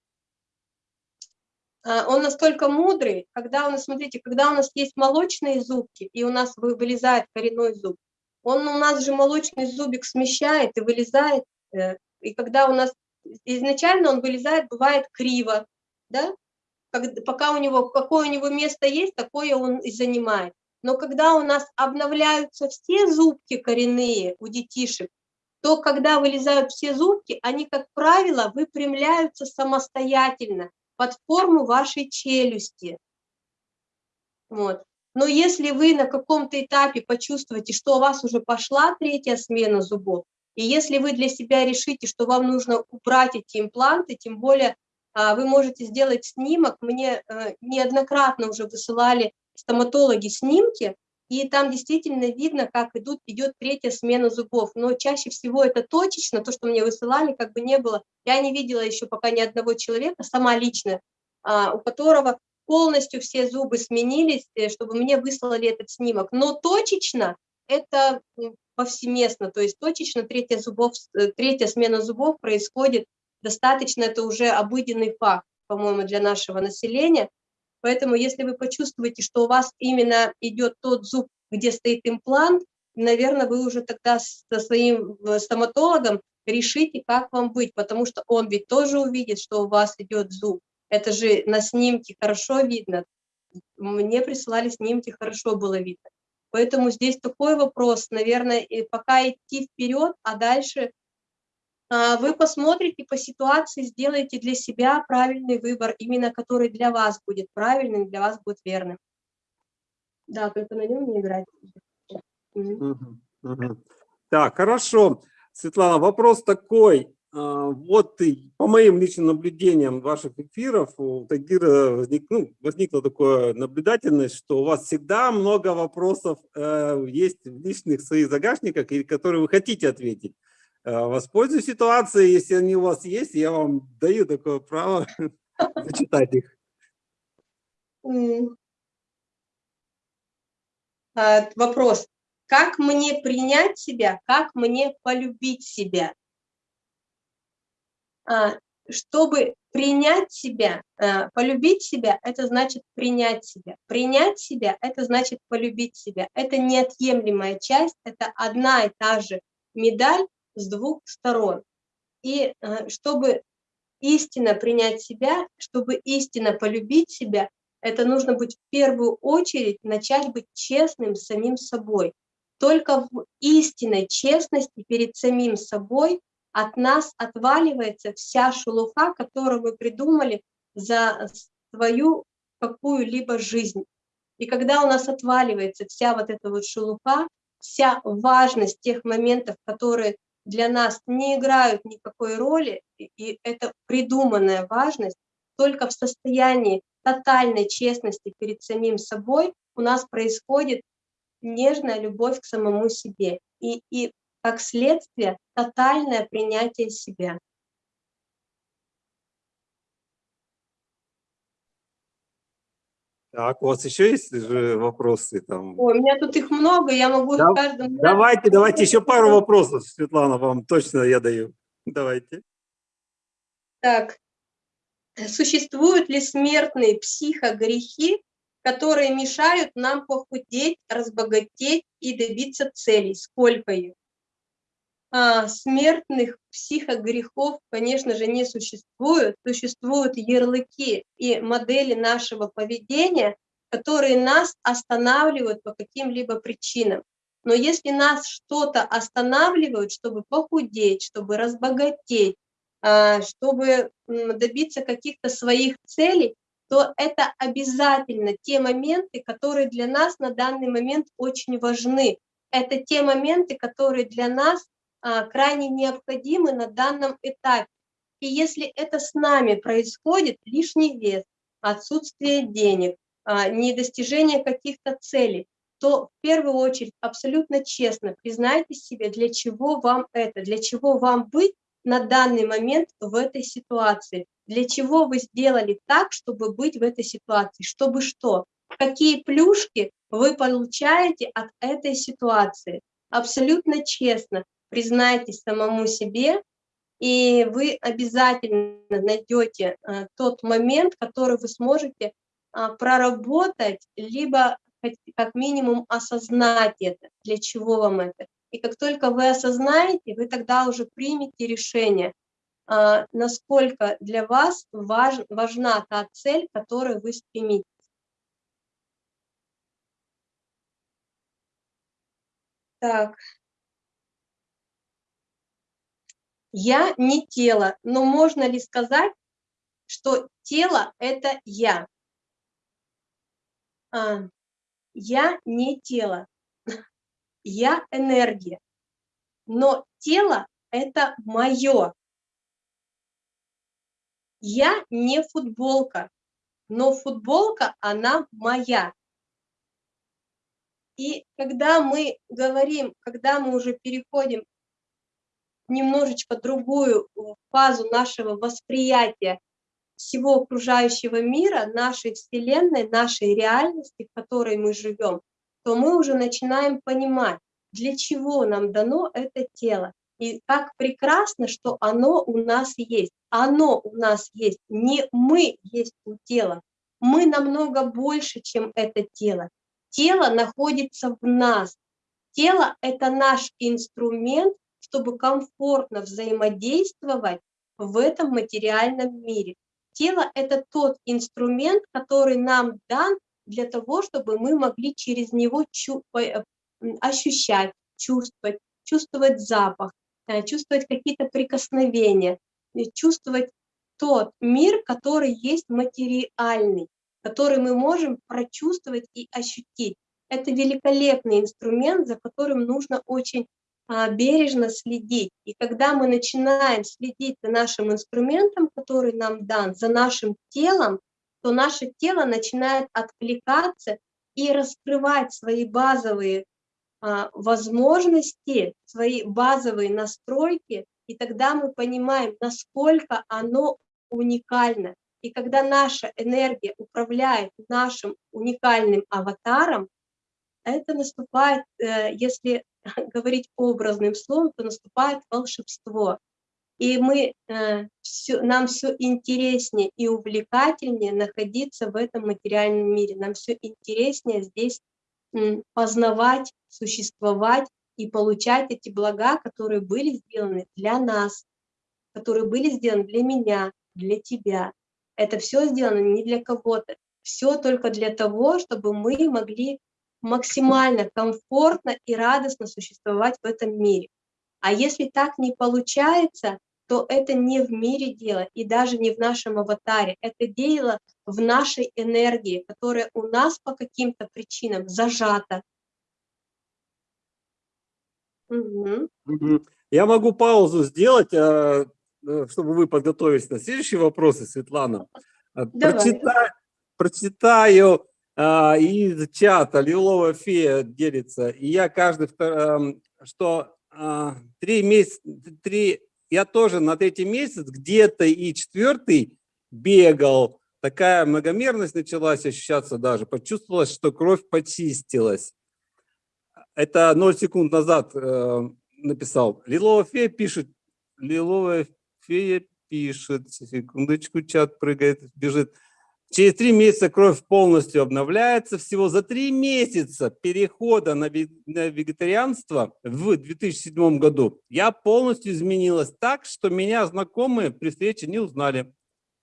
а, он настолько мудрый, когда у нас, смотрите, когда у нас есть молочные зубки, и у нас вылезает коренной зуб, он у нас же молочный зубик смещает и вылезает, э, и когда у нас изначально он вылезает, бывает криво, да, пока у него, какое у него место есть, такое он и занимает. Но когда у нас обновляются все зубки коренные у детишек, то когда вылезают все зубки, они, как правило, выпрямляются самостоятельно под форму вашей челюсти. Вот. Но если вы на каком-то этапе почувствуете, что у вас уже пошла третья смена зубов, и если вы для себя решите, что вам нужно убрать эти импланты, тем более вы можете сделать снимок, мне э, неоднократно уже высылали стоматологи снимки, и там действительно видно, как идут, идет третья смена зубов. Но чаще всего это точечно, то, что мне высылали, как бы не было. Я не видела еще пока ни одного человека, сама лично, а, у которого полностью все зубы сменились, э, чтобы мне выслали этот снимок. Но точечно это повсеместно, то есть точечно третья, зубов, э, третья смена зубов происходит достаточно, это уже обыденный факт, по-моему, для нашего населения. Поэтому если вы почувствуете, что у вас именно идет тот зуб, где стоит имплант, наверное, вы уже тогда со своим э, стоматологом решите, как вам быть, потому что он ведь тоже увидит, что у вас идет зуб. Это же на снимке хорошо видно. Мне присылали снимки, хорошо было видно. Поэтому здесь такой вопрос, наверное, пока идти вперед, а дальше вы посмотрите по ситуации, сделаете для себя правильный выбор, именно который для вас будет правильным, для вас будет верным. Да, только на нем не играть. Так, хорошо. Светлана, вопрос такой. А, вот по моим личным наблюдениям ваших эфиров у Тагира возник, ну, возникла такая наблюдательность, что у вас всегда много вопросов э, есть в личных своих загашниках, которые вы хотите ответить. Э, воспользуюсь ситуацией, если они у вас есть, я вам даю такое право [laughs] зачитать их. А, вопрос. Как мне принять себя, как мне полюбить себя? А, чтобы принять себя, э, полюбить себя, это значит принять себя. Принять себя, это значит полюбить себя. Это неотъемлемая часть, это одна и та же медаль, с двух сторон. И э, чтобы истинно принять себя, чтобы истинно полюбить себя, это нужно быть в первую очередь, начать быть честным с самим собой. Только в истинной честности перед самим собой от нас отваливается вся шелуха, которую мы придумали за свою какую-либо жизнь. И когда у нас отваливается вся вот эта вот шелуха, вся важность тех моментов, которые для нас не играют никакой роли, и это придуманная важность, только в состоянии тотальной честности перед самим собой у нас происходит нежная любовь к самому себе. И, и как следствие тотальное принятие себя. Так, у вас еще есть же вопросы там? Ой, у меня тут их много, я могу да, каждому... Давайте, давайте еще пару вопросов, Светлана, вам точно я даю. Давайте. Так, существуют ли смертные психогрехи, которые мешают нам похудеть, разбогатеть и добиться целей? Сколько их? А, смертных психогрехов, конечно же, не существует. Существуют ярлыки и модели нашего поведения, которые нас останавливают по каким-либо причинам. Но если нас что-то останавливает, чтобы похудеть, чтобы разбогатеть, а, чтобы добиться каких-то своих целей, то это обязательно те моменты, которые для нас на данный момент очень важны. Это те моменты, которые для нас крайне необходимы на данном этапе. И если это с нами происходит, лишний вес, отсутствие денег, а, недостижение каких-то целей, то в первую очередь абсолютно честно признайте себе, для чего вам это, для чего вам быть на данный момент в этой ситуации, для чего вы сделали так, чтобы быть в этой ситуации, чтобы что, какие плюшки вы получаете от этой ситуации. Абсолютно честно признайтесь самому себе, и вы обязательно найдете э, тот момент, который вы сможете а, проработать, либо как минимум осознать это, для чего вам это. И как только вы осознаете, вы тогда уже примете решение, а, насколько для вас важ, важна та цель, к которой вы стремитесь. Так. Я не тело, но можно ли сказать, что тело – это я? А, я не тело, [laughs] я энергия, но тело – это мое. Я не футболка, но футболка, она моя. И когда мы говорим, когда мы уже переходим немножечко другую фазу нашего восприятия всего окружающего мира, нашей Вселенной, нашей реальности, в которой мы живем, то мы уже начинаем понимать, для чего нам дано это тело. И как прекрасно, что оно у нас есть. Оно у нас есть, не мы есть у тела. Мы намного больше, чем это тело. Тело находится в нас. Тело – это наш инструмент, чтобы комфортно взаимодействовать в этом материальном мире. Тело – это тот инструмент, который нам дан для того, чтобы мы могли через него э, ощущать, чувствовать, чувствовать запах, э, чувствовать какие-то прикосновения, чувствовать тот мир, который есть материальный, который мы можем прочувствовать и ощутить. Это великолепный инструмент, за которым нужно очень бережно следить. И когда мы начинаем следить за нашим инструментом, который нам дан, за нашим телом, то наше тело начинает откликаться и раскрывать свои базовые а, возможности, свои базовые настройки, и тогда мы понимаем, насколько оно уникально. И когда наша энергия управляет нашим уникальным аватаром, это наступает, э, если [laughs] говорить образным словом, то наступает волшебство. И мы, э, все, нам все интереснее и увлекательнее находиться в этом материальном мире. Нам все интереснее здесь познавать, существовать и получать эти блага, которые были сделаны для нас, которые были сделаны для меня, для тебя. Это все сделано не для кого-то, все только для того, чтобы мы могли максимально комфортно и радостно существовать в этом мире. А если так не получается, то это не в мире дело и даже не в нашем аватаре. Это дело в нашей энергии, которая у нас по каким-то причинам зажата. Угу. Я могу паузу сделать, а, э, чтобы вы подготовились на следующие вопросы, Светлана. А, прочитаю, прочитаю а, из чата Лилова фея делится, и я каждый, что а, три месяца, три, я тоже на третий месяц где-то и четвертый бегал, такая многомерность началась ощущаться даже, почувствовалось, что кровь почистилась. Это 0 секунд назад э, написал. Лилова фея пишет, Лиловая фея пишет, секундочку, чат прыгает, бежит. Через три месяца кровь полностью обновляется. Всего за три месяца перехода на вегетарианство в 2007 году я полностью изменилась так, что меня знакомые при встрече не узнали.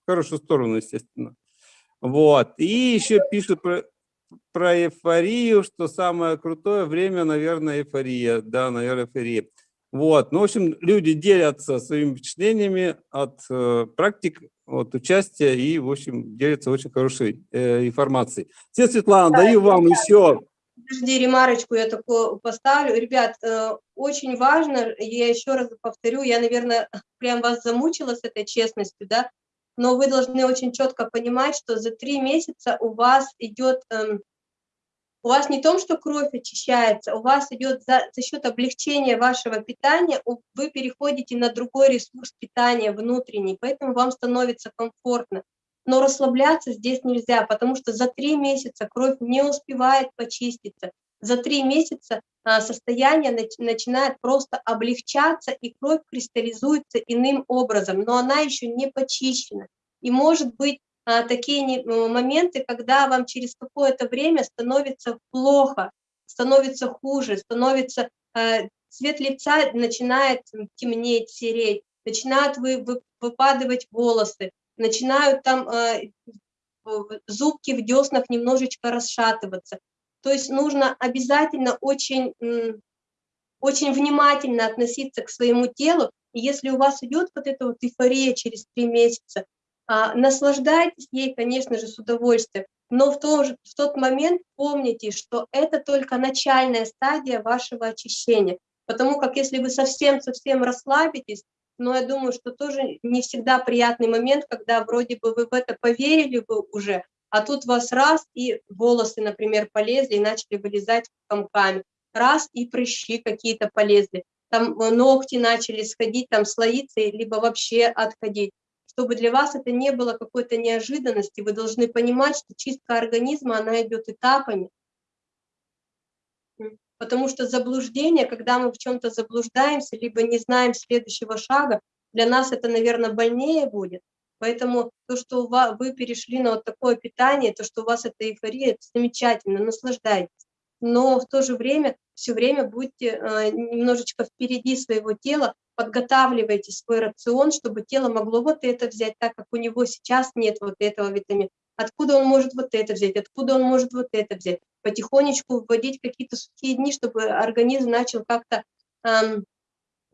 В хорошую сторону, естественно. Вот. И еще пишут про, про эйфорию, что самое крутое время, наверное, эйфория. Да, наверное, эйфория. Вот. Ну, в общем, люди делятся своими впечатлениями от э, практик от участия и, в общем, делится очень хорошей э, информацией. Все, Светлана, да, даю вам еще Подожди, ремарочку я такую поставлю. Ребят, э, очень важно, я еще раз повторю, я, наверное, [laughs] прям вас замучила с этой честностью, да, но вы должны очень четко понимать, что за три месяца у вас идет, эм, у вас не том, что кровь очищается, у вас идет за, за счет облегчения вашего питания, вы переходите на другой ресурс питания внутренний, поэтому вам становится комфортно. Но расслабляться здесь нельзя, потому что за три месяца кровь не успевает почиститься. За три месяца а, состояние начинает просто облегчаться, и кровь кристаллизуется иным образом, но она еще не почищена. И может быть такие моменты, когда вам через какое-то время становится плохо, становится хуже, становится а, цвет лица начинает темнеть, сереть, начинают вы, вы, выпадывать волосы, начинают там э, зубки в деснах немножечко расшатываться. То есть нужно обязательно очень, очень внимательно относиться к своему телу. И если у вас идет вот эта вот эйфория через три месяца, а, наслаждайтесь ей, конечно же, с удовольствием, но в, то же, в тот момент помните, что это только начальная стадия вашего очищения. Потому как если вы совсем-совсем расслабитесь, но я думаю, что тоже не всегда приятный момент, когда вроде бы вы в это поверили бы уже, а тут вас раз, и волосы, например, полезли и начали вылезать комками, раз, и прыщи какие-то полезли, там э, ногти начали сходить, там слоиться, либо вообще отходить. Чтобы для вас это не было какой-то неожиданности, вы должны понимать, что чистка организма, она идет этапами, Потому что заблуждение, когда мы в чем-то заблуждаемся, либо не знаем следующего шага, для нас это, наверное, больнее будет. Поэтому то, что вы перешли на вот такое питание, то, что у вас это эйфория, это замечательно, наслаждайтесь. Но в то же время, все время будьте э, немножечко впереди своего тела, подготавливайте свой рацион, чтобы тело могло вот это взять, так как у него сейчас нет вот этого витамина. Откуда он может вот это взять, откуда он может вот это взять потихонечку вводить какие-то сухие дни, чтобы организм начал как-то эм,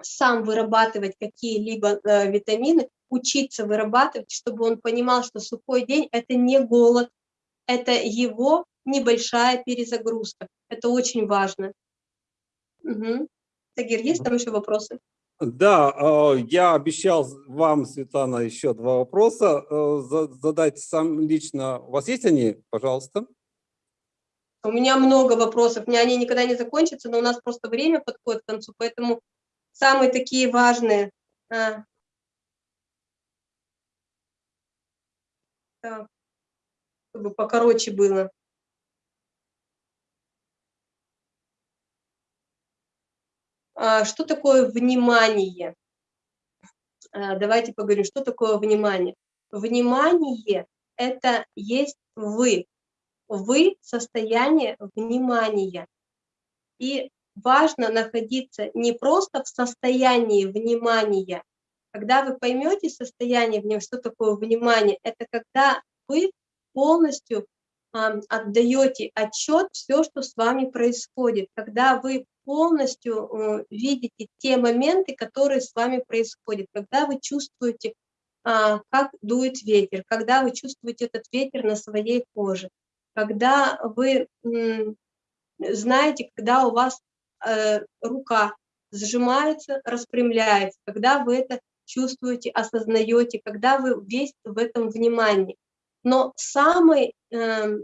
сам вырабатывать какие-либо э, витамины, учиться вырабатывать, чтобы он понимал, что сухой день – это не голод, это его небольшая перезагрузка. Это очень важно. Угу. Тагир, есть там еще вопросы? Да, э, я обещал вам, Светлана, еще два вопроса э, задать сам лично. У вас есть они? Пожалуйста. У меня много вопросов, мне они никогда не закончатся, но у нас просто время подходит к концу, поэтому самые такие важные. А. Так, чтобы покороче было. Что такое внимание? А, давайте поговорим, что такое внимание. Внимание – это есть вы, вы состояние внимания. И важно находиться не просто в состоянии внимания. Когда вы поймете состояние внимания, что такое внимание, это когда вы полностью отдаете отчет все, что с вами происходит, когда вы полностью э, видите те моменты, которые с вами происходят, когда вы чувствуете, э, как дует ветер, когда вы чувствуете этот ветер на своей коже, когда вы знаете, когда у вас э, рука сжимается, распрямляется, когда вы это чувствуете, осознаете, когда вы весь в этом внимании. Но самый э,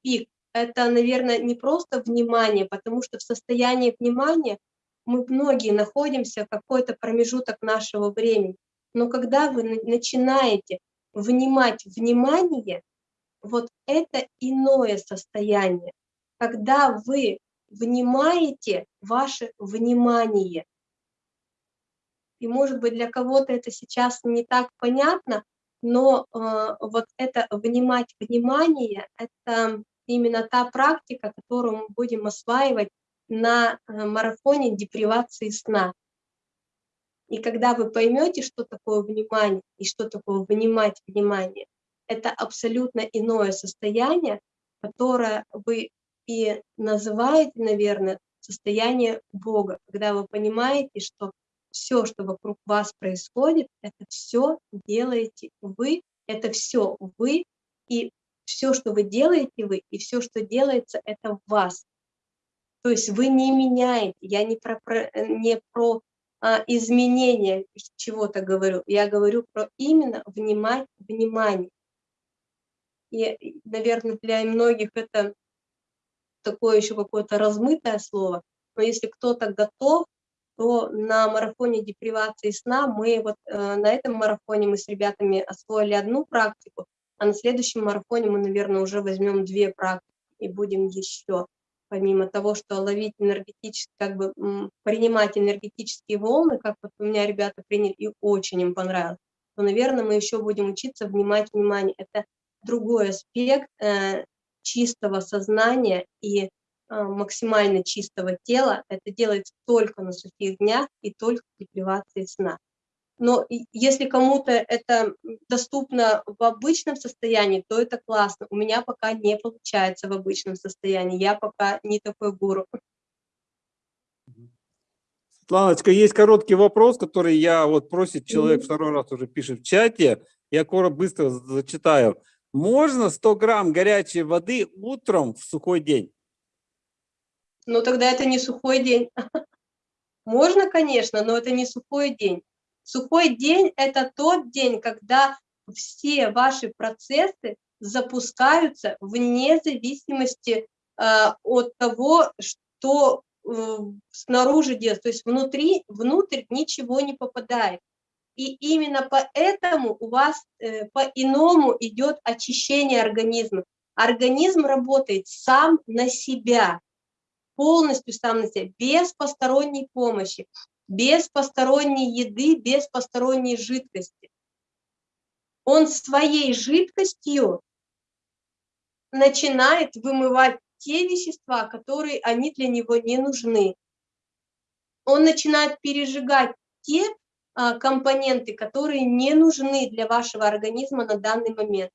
пик – это, наверное, не просто внимание, потому что в состоянии внимания мы многие находимся какой-то промежуток нашего времени. Но когда вы начинаете внимать внимание, вот это иное состояние, когда вы внимаете ваше внимание. И может быть для кого-то это сейчас не так понятно, но э, вот это внимать внимание, это именно та практика, которую мы будем осваивать на э, марафоне депривации сна. И когда вы поймете, что такое внимание и что такое внимать внимание, это абсолютно иное состояние, которое вы и называете, наверное, состояние Бога, когда вы понимаете, что все, что вокруг вас происходит, это все делаете вы, это все вы, и все, что вы делаете вы, и все, что делается, это вас. То есть вы не меняете, я не про, про, не про а, изменение чего-то говорю, я говорю про именно внимать, внимание. И, наверное, для многих это такое еще какое-то размытое слово, но если кто-то готов, то на марафоне депривации сна мы вот э, на этом марафоне мы с ребятами освоили одну практику, а на следующем марафоне мы, наверное, уже возьмем две практики и будем еще помимо того, что ловить энергетически, как бы принимать энергетические волны, как вот у меня ребята приняли, и очень им понравилось, то, наверное, мы еще будем учиться внимать внимание. Это другой аспект э, чистого сознания и э, максимально чистого тела. Это делается только на сухих днях и только при депривации сна. Но если кому-то это доступно в обычном состоянии, то это классно. У меня пока не получается в обычном состоянии. Я пока не такой гуру. Светланочка, есть короткий вопрос, который я вот просит человек второй раз уже пишет в чате. Я коротко быстро зачитаю. Можно 100 грамм горячей воды утром в сухой день? Ну тогда это не сухой день. [laughs] Можно, конечно, но это не сухой день. Сухой день – это тот день, когда все ваши процессы запускаются вне зависимости э, от того, что э, снаружи делать. То есть внутри, внутрь ничего не попадает. И именно поэтому у вас э, по-иному идет очищение организма. Организм работает сам на себя, полностью сам на себя, без посторонней помощи без посторонней еды, без посторонней жидкости. Он своей жидкостью начинает вымывать те вещества, которые они для него не нужны. Он начинает пережигать те а, компоненты, которые не нужны для вашего организма на данный момент.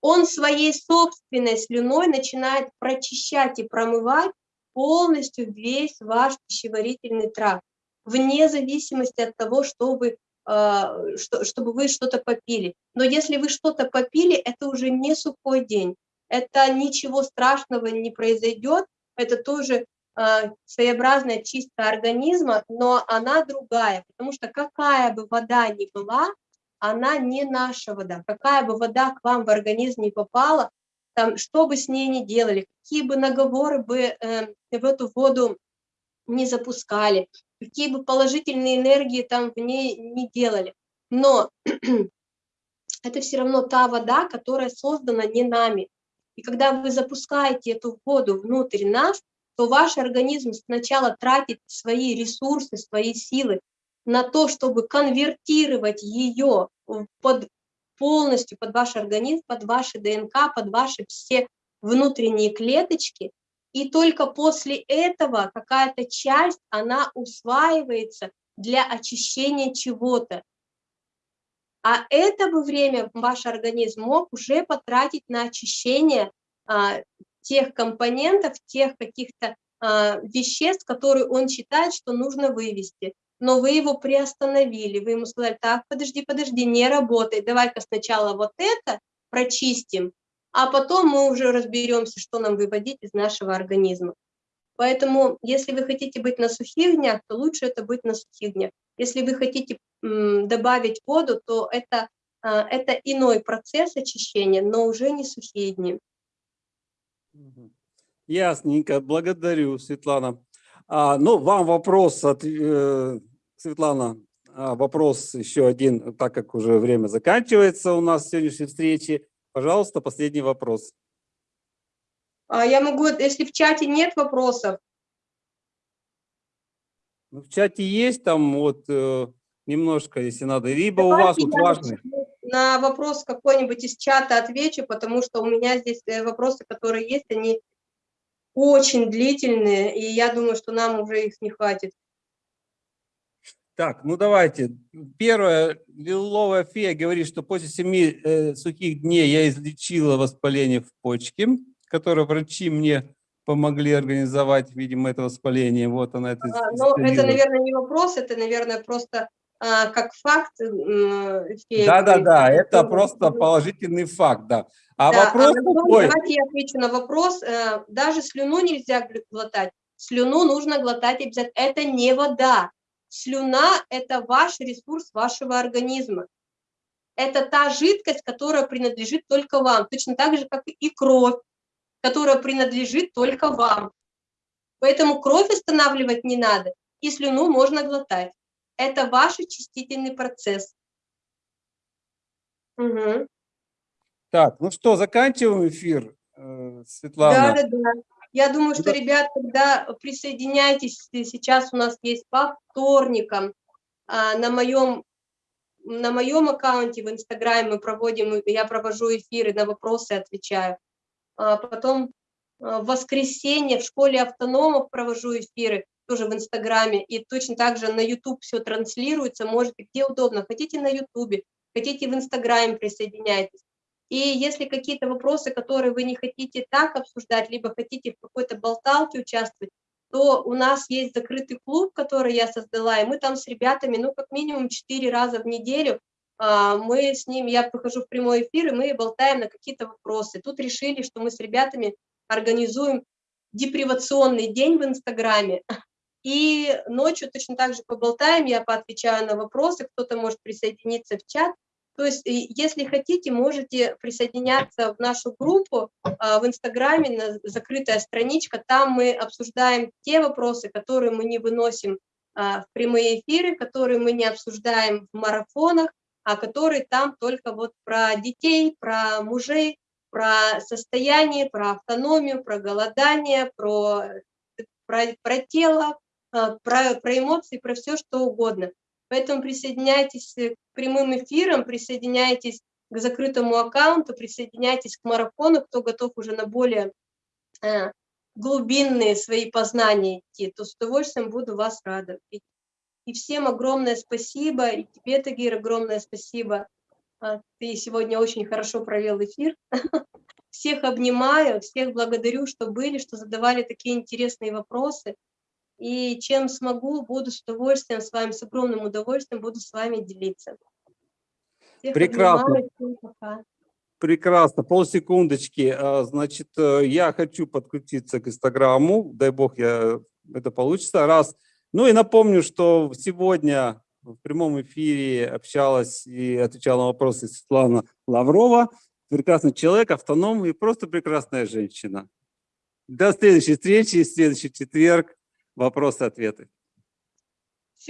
Он своей собственной слюной начинает прочищать и промывать полностью весь ваш пищеварительный тракт вне зависимости от того, что вы, что, чтобы вы что-то попили. Но если вы что-то попили, это уже не сухой день, это ничего страшного не произойдет, это тоже э, своеобразная чистка организма, но она другая, потому что какая бы вода ни была, она не наша вода. Какая бы вода к вам в организм не попала, там, что бы с ней ни делали, какие бы наговоры бы э, в эту воду не запускали, какие бы положительные энергии там в ней не делали. Но [clears throat] это все равно та вода, которая создана не нами. И когда вы запускаете эту воду внутрь нас, то ваш организм сначала тратит свои ресурсы, свои силы на то, чтобы конвертировать ее под, полностью под ваш организм, под ваши ДНК, под ваши все внутренние клеточки, и только после этого какая-то часть, она усваивается для очищения чего-то. А это бы время ваш организм мог уже потратить на очищение а, тех компонентов, тех каких-то а, веществ, которые он считает, что нужно вывести. Но вы его приостановили, вы ему сказали, так, подожди, подожди, не работай, давай-ка сначала вот это прочистим, а потом мы уже разберемся, что нам выводить из нашего организма. Поэтому, если вы хотите быть на сухих днях, то лучше это быть на сухих днях. Если вы хотите добавить воду, то это, а, это иной процесс очищения, но уже не сухие дни. Ясненько, благодарю, Светлана. А, ну, вам вопрос, от, э, Светлана, а, вопрос еще один, так как уже время заканчивается у нас сегодняшней встречи. Пожалуйста, последний вопрос. А я могу, если в чате нет вопросов. Ну, в чате есть там вот э, немножко, если надо. Либо Давайте у вас вот важный. На вопрос какой-нибудь из чата отвечу, потому что у меня здесь э, вопросы, которые есть, они очень длительные, и я думаю, что нам уже их не хватит. Так, ну давайте. Первое, лиловая фея говорит, что после семи э, сухих дней я излечила воспаление в почке, которое врачи мне помогли организовать, видимо, это воспаление. Вот она это. А, ну, это, наверное, не вопрос, это, наверное, просто а, как факт. Э, да, да, да, это просто положительный факт, да. А да, вопрос а, такой... Давайте я отвечу на вопрос. Э, даже слюну нельзя глотать. слюну нужно глотать обязательно. Это не вода. Слюна – это ваш ресурс вашего организма. Это та жидкость, которая принадлежит только вам, точно так же, как и кровь, которая принадлежит только вам. Поэтому кровь останавливать не надо, и слюну можно глотать. Это ваш очистительный процесс. Угу. Так, ну что, заканчиваем эфир, э, Светлана? Да, да, да. Я думаю, что, ребят, когда присоединяйтесь, сейчас у нас есть по вторникам а, на моем на моем аккаунте в Инстаграме мы проводим, я провожу эфиры, на вопросы отвечаю. А потом а, в воскресенье в школе автономов провожу эфиры, тоже в Инстаграме, и точно так же на YouTube все транслируется, можете где удобно, хотите на Ютубе, хотите в Инстаграме присоединяйтесь. И если какие-то вопросы, которые вы не хотите так обсуждать, либо хотите в какой-то болталке участвовать, то у нас есть закрытый клуб, который я создала, и мы там с ребятами, ну, как минимум 4 раза в неделю, а, мы с ними, я выхожу в прямой эфир, и мы болтаем на какие-то вопросы. Тут решили, что мы с ребятами организуем депривационный день в Инстаграме, и ночью точно так же поболтаем, я поотвечаю на вопросы, кто-то может присоединиться в чат, то есть, если хотите, можете присоединяться в нашу группу а, в Инстаграме, закрытая страничка, там мы обсуждаем те вопросы, которые мы не выносим а, в прямые эфиры, которые мы не обсуждаем в марафонах, а которые там только вот про детей, про мужей, про состояние, про автономию, про голодание, про, про, про тело, а, про, про эмоции, про все что угодно. Поэтому присоединяйтесь к прямым эфирам, присоединяйтесь к закрытому аккаунту, присоединяйтесь к марафону, кто готов уже на более э, глубинные свои познания идти, то с удовольствием буду вас рада. И, и всем огромное спасибо, и тебе, Тагир, огромное спасибо. А, ты сегодня очень хорошо провел эфир. [laughs] Всех обнимаю, всех благодарю, что были, что задавали такие интересные вопросы. И чем смогу, буду с удовольствием с вами, с огромным удовольствием буду с вами делиться. Всех Прекрасно. Обнимаю, Прекрасно. Полсекундочки. А, значит, э, я хочу подключиться к Инстаграму. Дай бог, я, это получится. Раз. Ну и напомню, что сегодня в прямом эфире общалась и отвечала на вопросы Светлана Лаврова. Прекрасный человек, автоном и просто прекрасная женщина. До следующей встречи, следующий четверг. Вопросы-ответы.